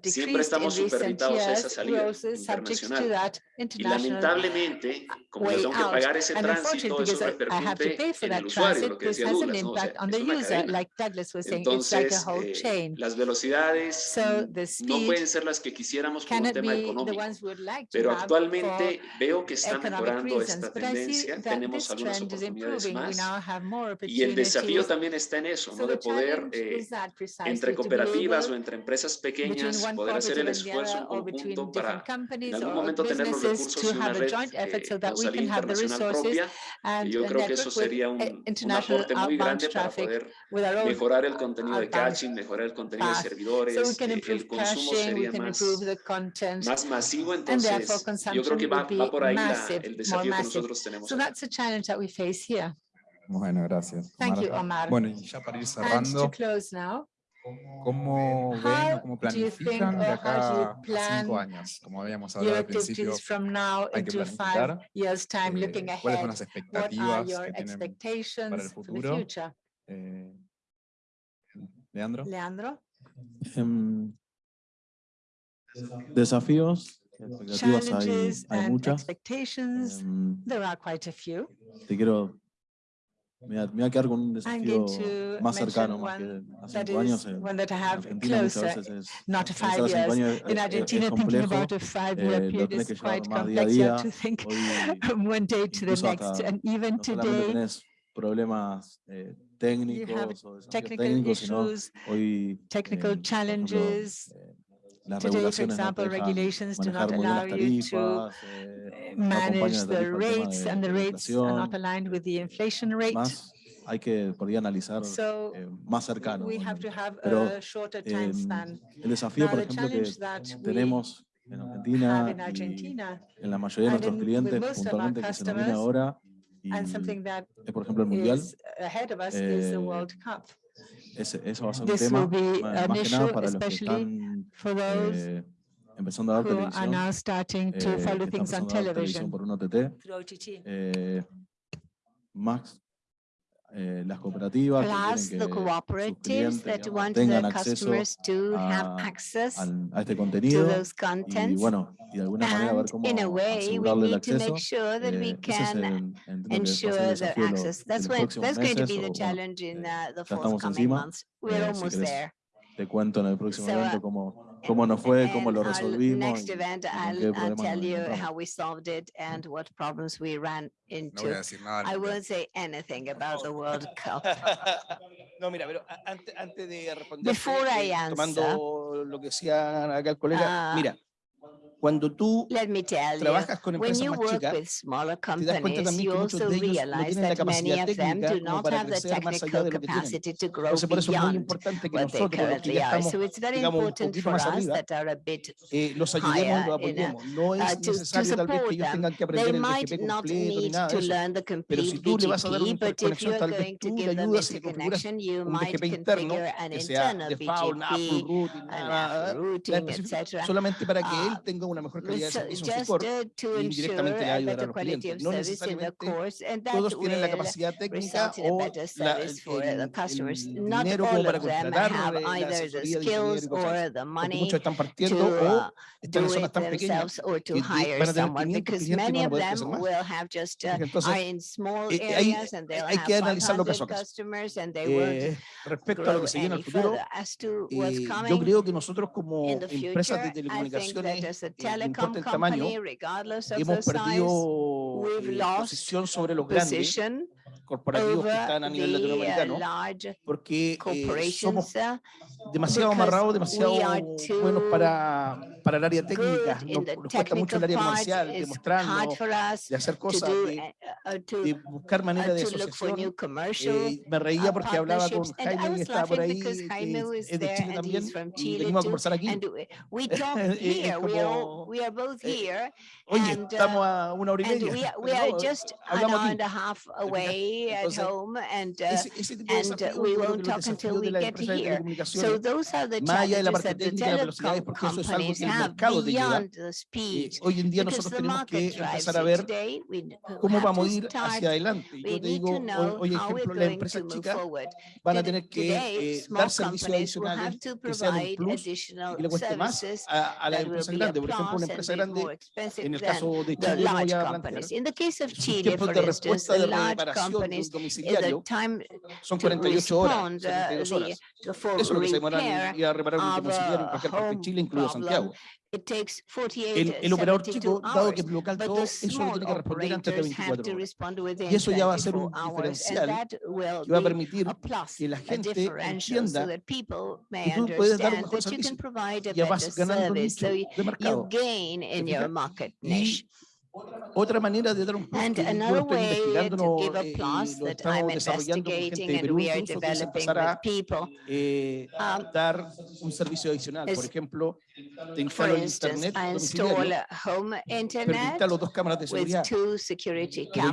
siempre estamos superditados a esa salida internacional. Y la lamentablemente, como tengo que pagar ese tránsito, eso repercute en el usuario, lo que decía Douglas, ¿no? o sea, es una cadena. Like saying, Entonces, like eh, las velocidades so mm, no pueden ser las que quisiéramos por un tema económico, like pero actualmente veo que está mejorando reasons, esta tendencia, tenemos algunas oportunidades más, y el desafío también está en eso, so ¿no? de poder, eh, entre cooperativas o entre empresas pequeñas, poder hacer el esfuerzo en conjunto para en algún momento tener los recursos have a joint effort so that we can have the resources and yo creo que eso sería un, eh, international outbound traffic, with our own uh, poder mejorar el contenido de caching, mejorar el contenido path. de servidores, so eh, el consumo caching, sería más, más, masivo, entonces yo creo que va, va por ahí massive, la, el desafío que nosotros tenemos. So that's a challenge that we face here. Bueno, gracias. Omar. Thank you, Omar. Bueno, y ya para ir cerrando, now, ¿Cómo ven o cómo planifican de acá a cinco años? Como habíamos hablado al principio, hay que planificar eh, cuáles son las expectativas que tienen para el futuro. Eh, Leandro. Leandro. Um, desafíos, expectativas hay, hay muchas. Um, Te quiero me voy, a, me un desafío más cercano, más hace años. Eh, en, Argentina not five hace cinco eh, eh, Argentina, es complejo, eh, lo tenés que llevar más día a día, hoy, incluso hasta, no solamente problemas técnicos o issues, technical challenges, Today, for example, regulations do not allow you to eh, manage the rates, and the rates are not aligned with the inflation rate. Hay que por ahí analizar so, eh, más cercano. Pero eh, el desafío, Now, por ejemplo, que tenemos en Argentina, in Argentina y en la mayoría de nuestros clientes, puntualmente que se ahora, y, por ejemplo el Mundial, Ese, eso va a ser un tema más, más que nada para los que están eh, empezando a dar televisión, are now starting to eh, follow things on television. por un OTT. Through Eh, las cooperativas Plus que, que the cooperatives that want their customers to a, have access a este contenido to those contents. y bueno y alguna manera ver cómo in el acceso. Sure that we can ensure access. That's, going to be the challenge in uh, the cómo nos fue, cómo lo uh, resolvimos. Next event, I'll, I'll tell you how we solved it mm. and what problems we ran into. No voy a decir nada. I won't say anything about the World Cup. No, mira, pero antes, de responder, tomando lo que decía acá el colega, uh, mira, cuando tú trabajas con empresas más chicas, te das cuenta también que muchos de ellos no tienen la capacidad técnica como para crecer más allá de lo que tienen. Entonces, por eso es muy importante que nosotros, los que ya estamos, digamos, un poquito más arriba, eh, los ayudemos, los apoyemos. No es necesario tal vez que ellos tengan que aprender nada. Pero si tú le vas a dar una interconexión, tal vez tú le ayudas y configuras un BGP interno que sea default, Apple routing, nada, solamente para que él tenga una mejor calidad de servicio en su core y directamente a ayudar a los clientes. No necesariamente todos tienen la capacidad técnica o la, el, el, dinero como para contratar eh, la asesoría de ingeniería Muchos están partiendo o estas zonas tan pequeñas van a tener 500 clientes y van a poder más. Entonces, eh, eh, hay, hay que analizar lo caso a caso. Eh, respecto a lo que se viene al futuro, eh, yo creo que nosotros como empresas de telecomunicaciones telecom importa el tamaño, hemos perdido eh, posición sobre los grandes corporativos que están a nivel latinoamericano, porque eh, somos demasiado amarrados, demasiado buenos para, para el área técnica, nos, nos cuesta mucho el área comercial, de de hacer cosas, de, de buscar maneras de asociación. Eh, me reía porque hablaba con Jaime, que estaba por ahí, que eh, es de Chile también, y venimos a conversar aquí. como, eh, oye, estamos a una hora y media. Hablamos aquí stay Entonces, at home and, uh, ese, ese and we won't talk until we get here. So those are the challenges that the telecom companies have beyond the speed. Eh, hoy en día nosotros tenemos que empezar a ver cómo vamos a ir hacia adelante. Yo te digo, hoy, hoy ejemplo, las empresas chicas van a tener que eh, dar servicios adicionales que sean un plus y le cueste más a, a las empresas grandes. Por ejemplo, una empresa grande, en el caso de Chile, voy a plantear, tiempos de respuesta de reparación son 48 horas, Eso es lo que se a reparar en Chile, incluido Santiago. It takes 48, el, el, operador chico, dado que es local todo, eso lo tiene que responder antes de 24. Y eso ya va a ser un diferencial que va a permitir que la gente entienda que puedes dar un mejor. Ya vas ganando un de mercado. Otra manera de dar un and another way give applause eh, that I'm investigating and we developing people. Eh, um, dar un servicio adicional, por ejemplo, te instalo el internet domiciliario, permite a los dos cámaras de seguridad. Pero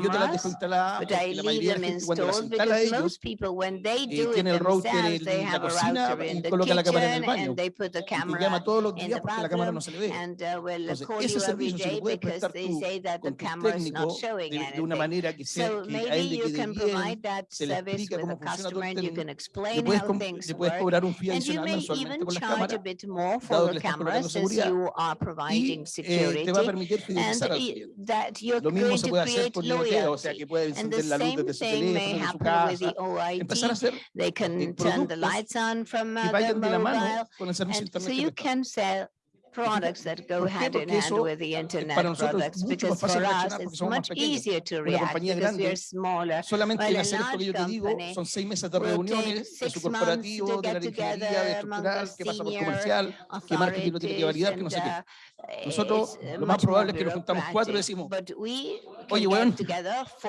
yo te las dejo instaladas porque la mayoría de cuando las instala a ellos eh, tiene el router en la cocina y coloca la cámara en el baño y te llama todos los días porque la cámara no se le ve. Entonces, ese servicio se le puede prestar tú con tu técnico que, sea, que a él le quede bien, se le explica cómo el este le puedes cobrar un fee adicional mensualmente las cámaras, dado que cameras since you are providing security. and that you're going to create loyalty. and the same thing may happen with the OIT. They can turn the lights on from uh, mobile. And so you can sell products that go hand in hand with the internet products because for us it's much easier to react because we are smaller. Solamente well, en hacer esto te digo son seis meses de reuniones de su corporativo, de la dirigería, de estructural, qué pasa por comercial, qué marketing lo tiene que validar, que no sé qué. Uh, nosotros uh, lo más probable es que nos juntamos cuatro y decimos, oye, weón,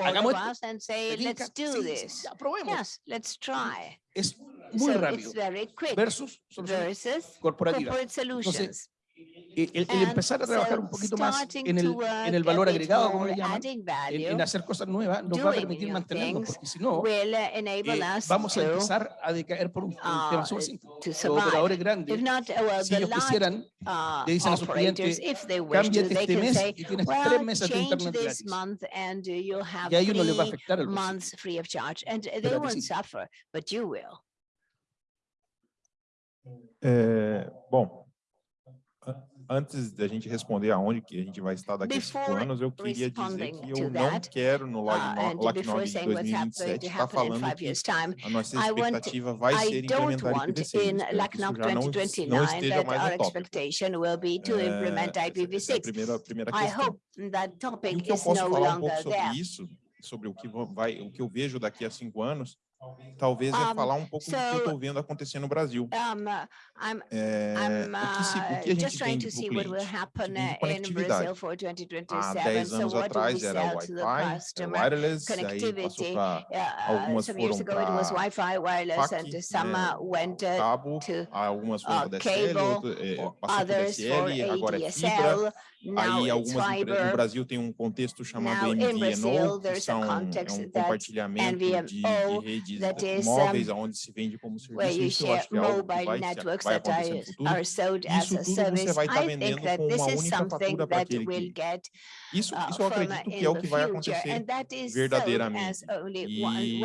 hagamos esto. Aprobemos. Let's try. Es muy rápido versus soluciones corporativas. Entonces, el, el, empezar a trabajar un poquito más en el, en el valor agregado, como le llaman, en, en, hacer cosas nuevas, nos va a permitir mantenernos, porque si no, eh, vamos a empezar a decaer por un, un tema súper simple. Los operadores grandes, si ellos quisieran, le dicen a sus clientes, cámbiate este mes y tienes tres meses de internet gratis. Y a ellos no les va a afectar el precio. Eh, bom, antes da gente responder aonde que a gente vai estar daqui a cinco anos, eu queria dizer que eu não quero no LACNOG de 2027 estar tá falando que a nossa expectativa vai ser implementar IPv6. Não, não esteja mais no tópico. É, é primeira, primeira questão. E o que eu posso falar um pouco sobre isso, sobre o que, vai, o que eu vejo daqui a cinco anos, talvez é falar um pouco do que eu estou vendo acontecer no Brasil. Um, I'm, é, I'm, uh, o, que se, o que a gente vende para o cliente? conectividade. Há 10 anos so atrás era Wi-Fi, wireless, aí passou para algumas uh, foram para Wi-Fi, wireless, e, né, to, cabo, algumas foram uh, DSL, cable, outro, é, passou DSL, agora é fibra, Aí algumas empresas no Brasil tem um contexto chamado MVNO, que são, é um compartilhamento de, de redes móveis, onde se vende como serviço. Isso eu acho que é algo que vai, vai acontecer no futuro. Isso tudo você vai tá estar vendendo com uma única fatura para aquele cliente. Isso, isso eu acredito que é o que vai acontecer verdadeiramente. E, e,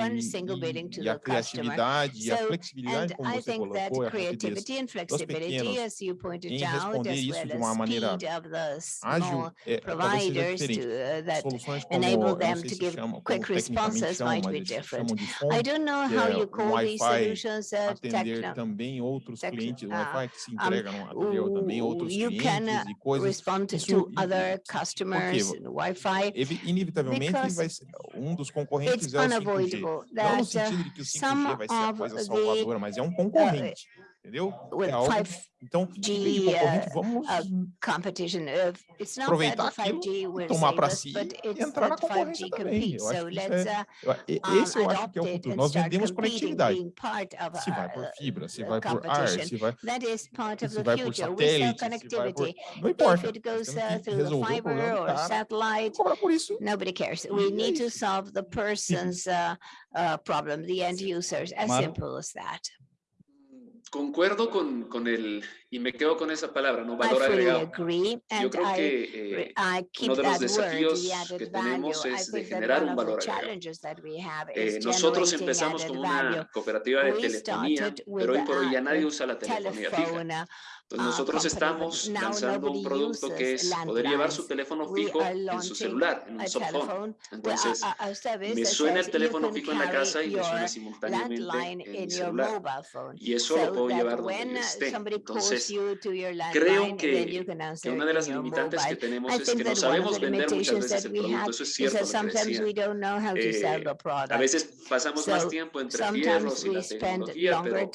e a criatividade e a flexibilidade, como você colocou, é a rapidez dos pequenos, em responder isso de uma maneira ágil, é, talvez seja diferente. Uh, Soluções como, enable them to give quick responses might be different. I don't know how é you call these solutions atender também outros clientes, o uh, Wi-Fi que se entrega também outros clientes e uh, coisas. Respond to other customers, Wi-Fi. Inevitavelmente vai ser um dos concorrentes é o 5G. Não no sentido de que o 5G vai ser a coisa salvadora, mas é um concorrente. entendeu? With é algo, uh, vamos competition of, it's not aproveitar aquilo, tomar para si e entrar na concorrência também. Eu acho que isso é, uh, um, esse eu acho que é o futuro. Nós vendemos conectividade. Se vai por uh, fibra, se vai por ar, se vai, se vai por satélite, se vai por... Não importa. Goes, uh, through fiber or satellite, nobody cares. We need to solve the person's uh, uh, problem, the end users, as simple as that. Concuerdo con, con el, y me quedo con esa palabra, ¿no? Valor agregado. Yo creo que eh, uno de los desafíos que tenemos es de generar un valor agregado. Eh, nosotros empezamos como una cooperativa de telefonía, pero hoy por hoy ya nadie usa la telefonía fija. Entonces nosotros estamos lanzando un producto que es poder llevar su teléfono fijo en su celular, en un softphone. Entonces, me suena el teléfono fijo en la casa y me suena simultáneamente en mi celular. Y eso lo puedo llevar donde esté. Entonces, Creo que, una de las limitantes que tenemos es que no sabemos vender muchas veces el producto. Eso es cierto eh, a veces pasamos más tiempo entre fierros y la tecnología, pero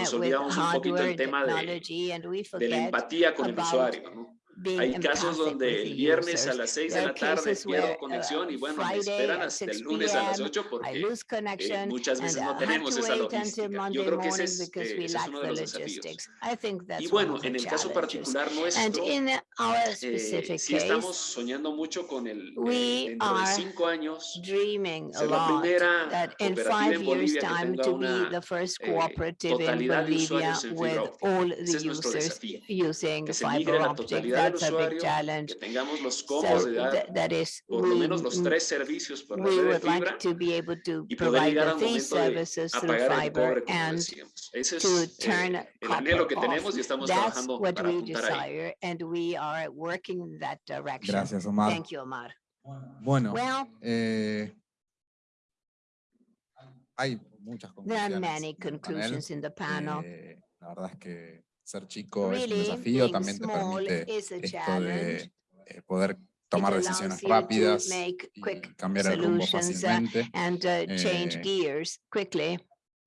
nos olvidamos un poquito el tema de, de la empatía con el usuario, ¿no? Hay casos donde el viernes a las 6 de la tarde pierdo conexión y bueno, esperan hasta el lunes a las 8 porque eh, muchas veces no tenemos esa logística. Yo creo que ese es, eh, ese es uno de los desafíos. Y bueno, en el caso particular nuestro, eh, sí estamos soñando mucho con el eh, dentro cinco años la primera cooperativa en Bolivia que tenga una eh, totalidad de usuarios en that's a big challenge. So th that is, we, would like to be able to provide the services through fiber. and apagar el cobre, como decíamos. we es eh, el anhelo que tenemos y estamos Thank you, Omar. Well. Eh, there are many conclusions in the panel. Eh, la verdad es que ser chico es un desafío, también te permite esto de eh, poder tomar decisiones rápidas y cambiar el rumbo fácilmente. Eh,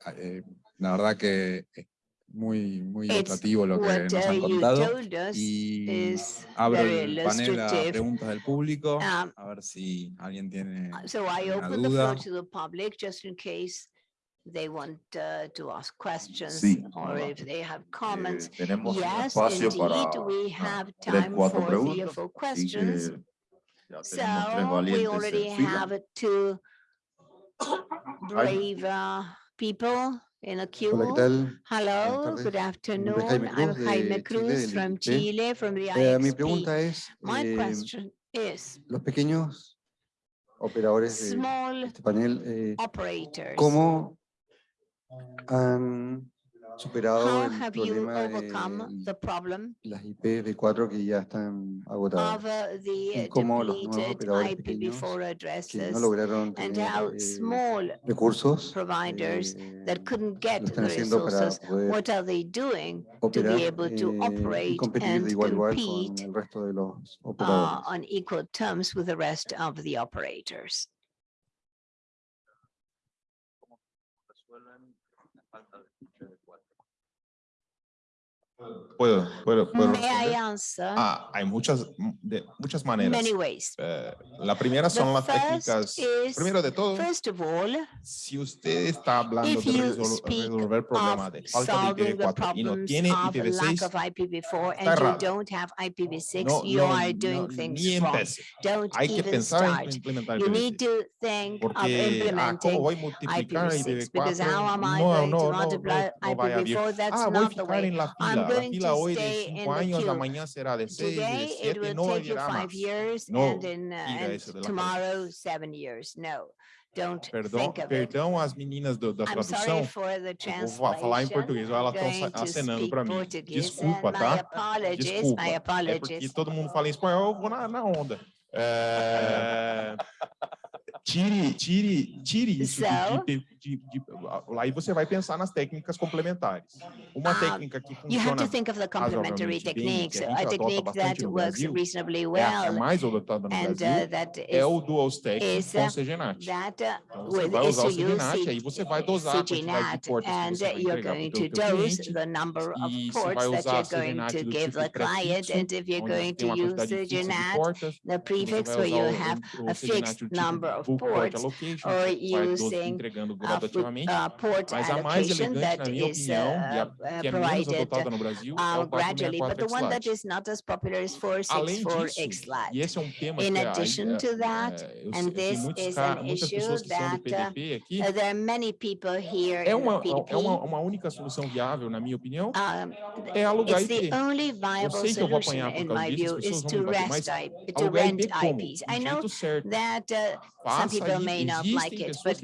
ah, eh, la verdad que es muy, muy ilustrativo lo que nos han contado y abro el panel a preguntas del público, a ver si alguien tiene alguna duda. They want uh, to ask questions Sí, or if they have comments. Eh, Yes, espacio para indeed, we ah, have tres, time cuatro for three or four questions. que ya tenemos tres So we already have two brave uh, people in a queue. Hola. Hello, good afternoon. Jaime I'm Jaime Cruz del from Chile, from the Eh, IXP. es, My eh, question is, los pequeños operadores de small este panel, eh, operators, ¿cómo han superado how el have you problema overcome de the problem las IPv4 que ya están agotadas? uh, the y cómo los nuevos depleted operadores pequeños IPv4 que addresses no lograron and tener how eh, small recursos providers eh, that couldn't get lo the están haciendo para resources, poder what are they doing to be able to eh, y operate competir and de igual a con compete el resto de los uh, on equal terms with the rest of the operators? Puedo, puedo, puedo May I answer? Ah, hay muchas, de muchas maneras. Many ways. Eh, la primera The son las first técnicas. is, Primero de todo, first of all, si usted está hablando de resol- resolver problemas of de falta de solving the IPv4 y no tiene of lack IPv6, of IPv4 and you don't have IPv6, no, you no, are doing no, things ni wrong. Don't Hay que pensar en implementar You need IPv6. to think of Porque, ah, implementing ¿cómo voy a multiplicar IPv6 because how IPv4? am I No, going no, to no, no, multiply no. IPv4? That's Ah, not the way. en la I'm fila. la fila hoy de 5 años, la será de 6, de 7, no llegará más. No, isso de cabeza. Don't perdão, perdão as meninas do, da tradução. Eu vou falar em português, elas estão acenando para mim. Desculpa, tá? Desculpa. É porque todo mundo fala em espanhol, eu vou na, na onda. É... tire, tire, tire isso so, de, de de, Aí você vai pensar nas técnicas complementares. Uma Um, técnica que You have to funciona think of the complementary bem, techniques, que a a technique that works Brasil, reasonably é a, é well mais adotada no and uh, é o dual stack is, com uh, CGNAT. that uh, Então, você vai usar o CGNAT, aí você vai dosar a quantidade de portas que and você vai you're entregar going para o to dose the number of você ports that you're going to give tipo the client, and if you're going to use de CGNAT, the prefix where you have a fixed tipo number of ports or que using Afri uh, that is uh, uh, provided gradually, but the one that is not as popular is 464X LAT. In addition to that, and this is an issue that there are many people here um, it's the only viable solution, in my view, is to, rent IPs. I know that some people may not like it, but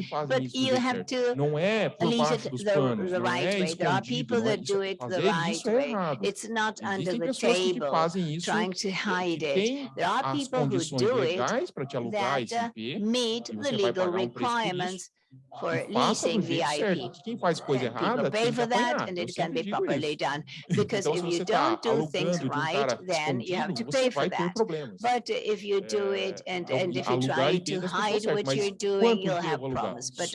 you have have to não é por baixo the, the right way. There are people that do it the right way. It's not under the table, trying to hide it. There are people who do it that meet the legal requirements for leasing VIP. People pay for that? and it can be properly done. Because if you don't do things right, then you have to pay for that. But if you do it and, and if you try to hide what you're doing, you'll have problems. But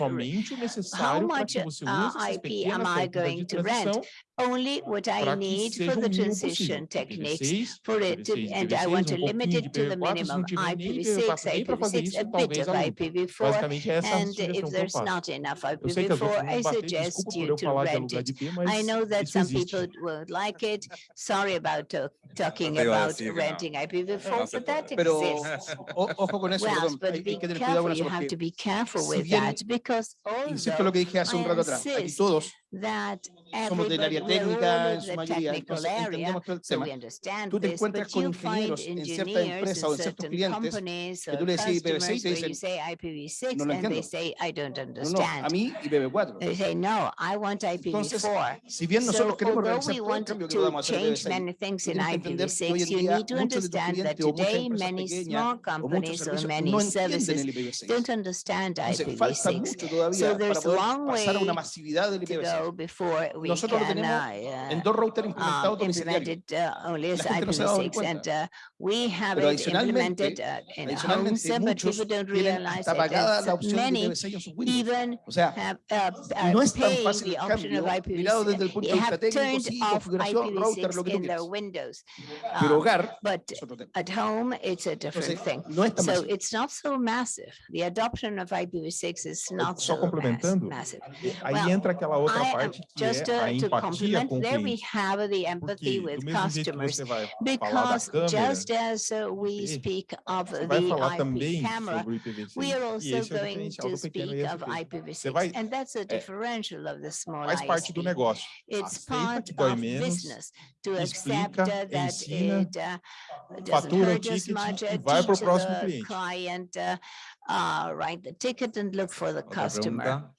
how much uh, IP am I going to rent? only what I need for the transition techniques for it to, and I want to limit it to the minimum. IPv6, IPv6, a bit of IPv4, and if there's not enough IPv4, I suggest you to rent it. I know that some people would like it. Sorry about talking about renting IPv4, but that exists. Well, but be careful, you have to be careful with that because although I insist that Somos del área técnica, en su mayoría, entonces entendemos todo el tema. Tú te encuentras con ingenieros en ciertas empresas o en ciertos clientes que tú le decís IPv6 y te dicen, no lo entiendo. No, no, a mí IPv4. Entonces, si bien nosotros queremos realizar todo el cambio que vamos a hacer IPv6, hoy en día muchos de tus clientes o muchas empresas pequeñas o muchos servicios no entienden el IPv6. Entonces, falta mucho todavía para poder pasar a una masividad del IPv6. before we Nosotros can, lo uh, en dos. Um, uh, no and uh, we have it implemented uh, in homes, but people don't realize that many even o sea, have uh, uh no the option of IPv6. desde el punto de vista técnico, sí, configuración, router, lo que. Pero um, hogar but at home it's a different Entonces, thing. No so massive. it's not so massive. The adoption of IPv6 is not Só massive. Ahí well, entra just uh, to complement there we have the empathy with customers because just as we speak of the IP camera we are also going to speak of IPv6 and that's a differential of the small ISP it's part of business to accept that it uh, doesn't hurt as much uh, vai teach the cliente. client uh, write the ticket and look for the customer.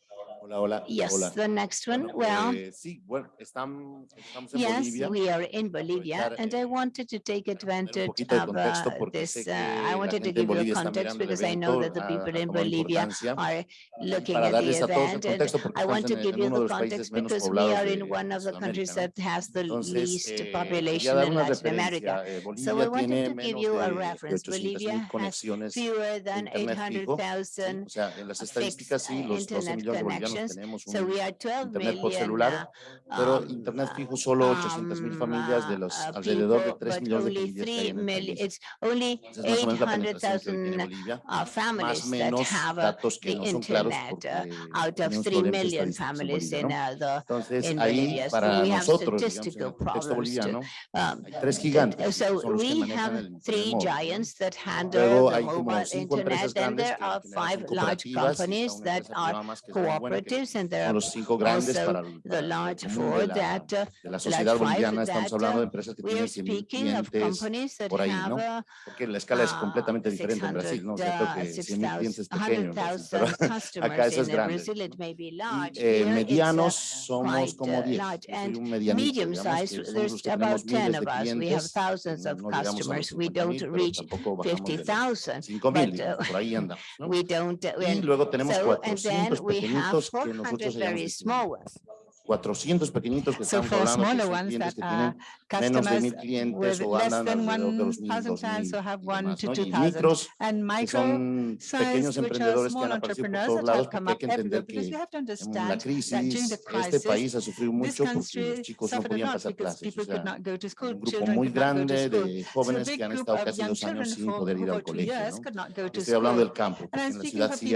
Hola, hola. Yes, hola. the next one. Bueno, well, eh, sí, estamos en yes, Bolivia. we are in Bolivia, and I wanted to take advantage of uh, this. Uh, I wanted to give you context because I know that the people in Bolivia are looking at the event, and I want to give you the context because we are in one of the countries that has the least population in Latin America. so I wanted to give you a reference. Bolivia has fewer than eight hundred thousand sea, las Tenemos so we are 12 internet por celular, pero internet fijo solo 800 mil familias de los alrededor de 3 millones de familias que hay el país. Que Bolivia, más o datos que no son claros porque tenemos problemas en Bolivia, Entonces ahí para nosotros, tres gigantes, son internet Luego hay como cinco large companies that are cooperative and los cinco grandes para the large four that de la sociedad boliviana estamos hablando de empresas que tienen 100 clientes por ahí, ¿no? Porque la escala es completamente diferente en Brasil, ¿no? Que 100.000 clientes es pero acá eso es grande. Eh, medianos somos como 10, soy un medianito, digamos, que about 10 of us. We have thousands of customers. We don't reach 50,000. We don't, y luego tenemos so, 400 400 very small ones. 400 pequeñitos que so estamos hablando menos de mil clientes o andan de los mil, dos mil más, ¿no? son pequeños emprendedores que han aparecido por todos lados porque hay que entender que en la crisis este país ha sufrido mucho porque los chicos no podían pasar clases, un grupo muy grande de jóvenes que han estado casi años sin poder ir al colegio. Estoy hablando del campo, en la ciudad sí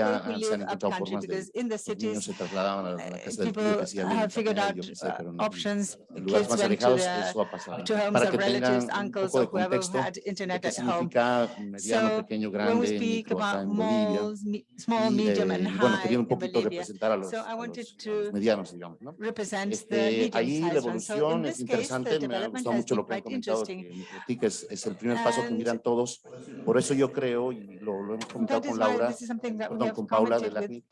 se han encontrado formas de los niños se trasladaban a la casa del tío que hacía figured uh, options. Kids went to, to homes of relatives, uncles, or whoever had internet at home. So when we speak about small, medium, and high in Bolivia, so I wanted to medianos, represent the medium-sized. So in this case, the development has been quite interesting. es, el primer paso que miran todos. Por eso yo creo, lo, lo hemos comentado con Laura, perdón, con Paula de LACNIC,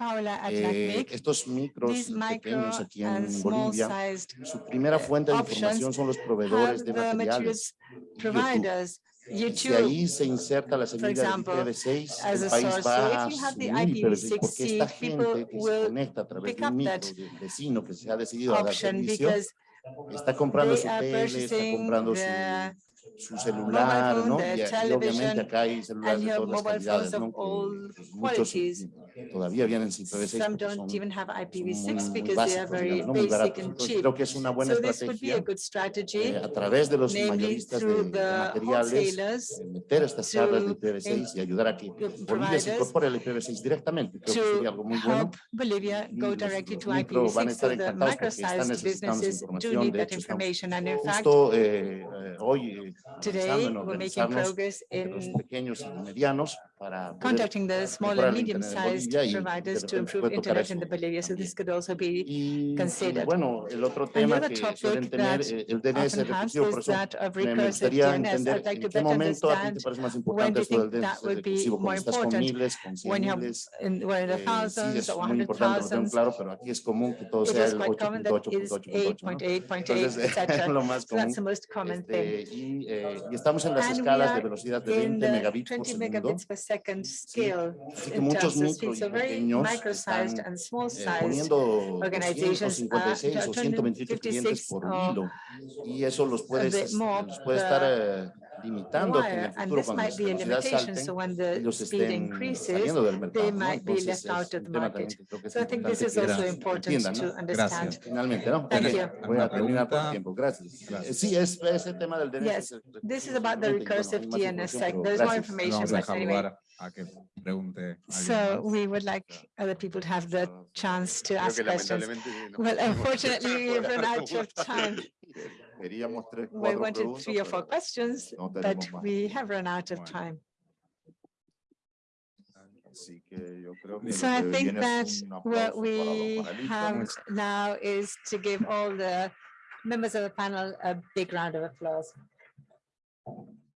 eh, estos micros pequeños aquí en Bolivia, su primera fuente de información son los proveedores de materiales, YouTube. YouTube, de ahí se inserta la semilla example, del IPv6, el país va a so IPv6, porque esta gente que se conecta a través de un micro, de vecino que se ha decidido a dar servicio, está comprando su tele, está comprando su su celular, ¿no? Y, eh, y, obviamente acá hay celulares de todas las calidades, ¿no? Muchos, muchos Some don't even have IPv6 because they are very baratos. Creo que es una buena estrategia eh, a través de los mayoristas de, materiales eh, meter estas charlas de IPv6 y ayudar a que Bolivia se incorpore IPv6 directamente. Creo que sería algo muy bueno. Go directly to IPv6 van a estar encantados porque están necesitando información. De hecho, justo eh, hoy en los pequeños y medianos contacting the small and medium-sized providers to improve internet in the Bolivia. So this could also be considered. Bueno, el otro tema Another que suelen tener eh, el DNS recursivo, por eso me gustaría entender en qué momento a ti te parece más importante esto del DNS recursivo, cuando estás con miles, con cien miles, eh, sí es muy importante, lo tengo claro, pero aquí es común que todo sea el 8.8.8.8. Entonces, lo más común. Este, eh, y, estamos en las escalas de velocidad de 20 megabits por segundo second scale Así que in muchos terms of micro So very pequeños micro-sized and small eh, organizations are 256 o 128 clientes 256 por or hilo y eso los puede, more los puede estar eh, limitando que en el uh, futuro cuando las velocidades salten, so ellos estén saliendo del mercado. ¿no? Entonces, es un tema también que so importante que era, entiendan. ¿no? Gracias. Finalmente, ¿no? Thank Voy a terminar por tiempo. Gracias. Gracias. Sí, es, es, el tema del Yes. This is about the recursive DNSSEC. There's more information, but anyway. So we would like other people to have the ah, chance to ask questions. Well, unfortunately, we've run out of time. ¿eh? We wanted three or four questions, but we have run out of time. Así que yo creo que So I think that what aplauso para los we have now is to give all the members of the panel a big round of applause.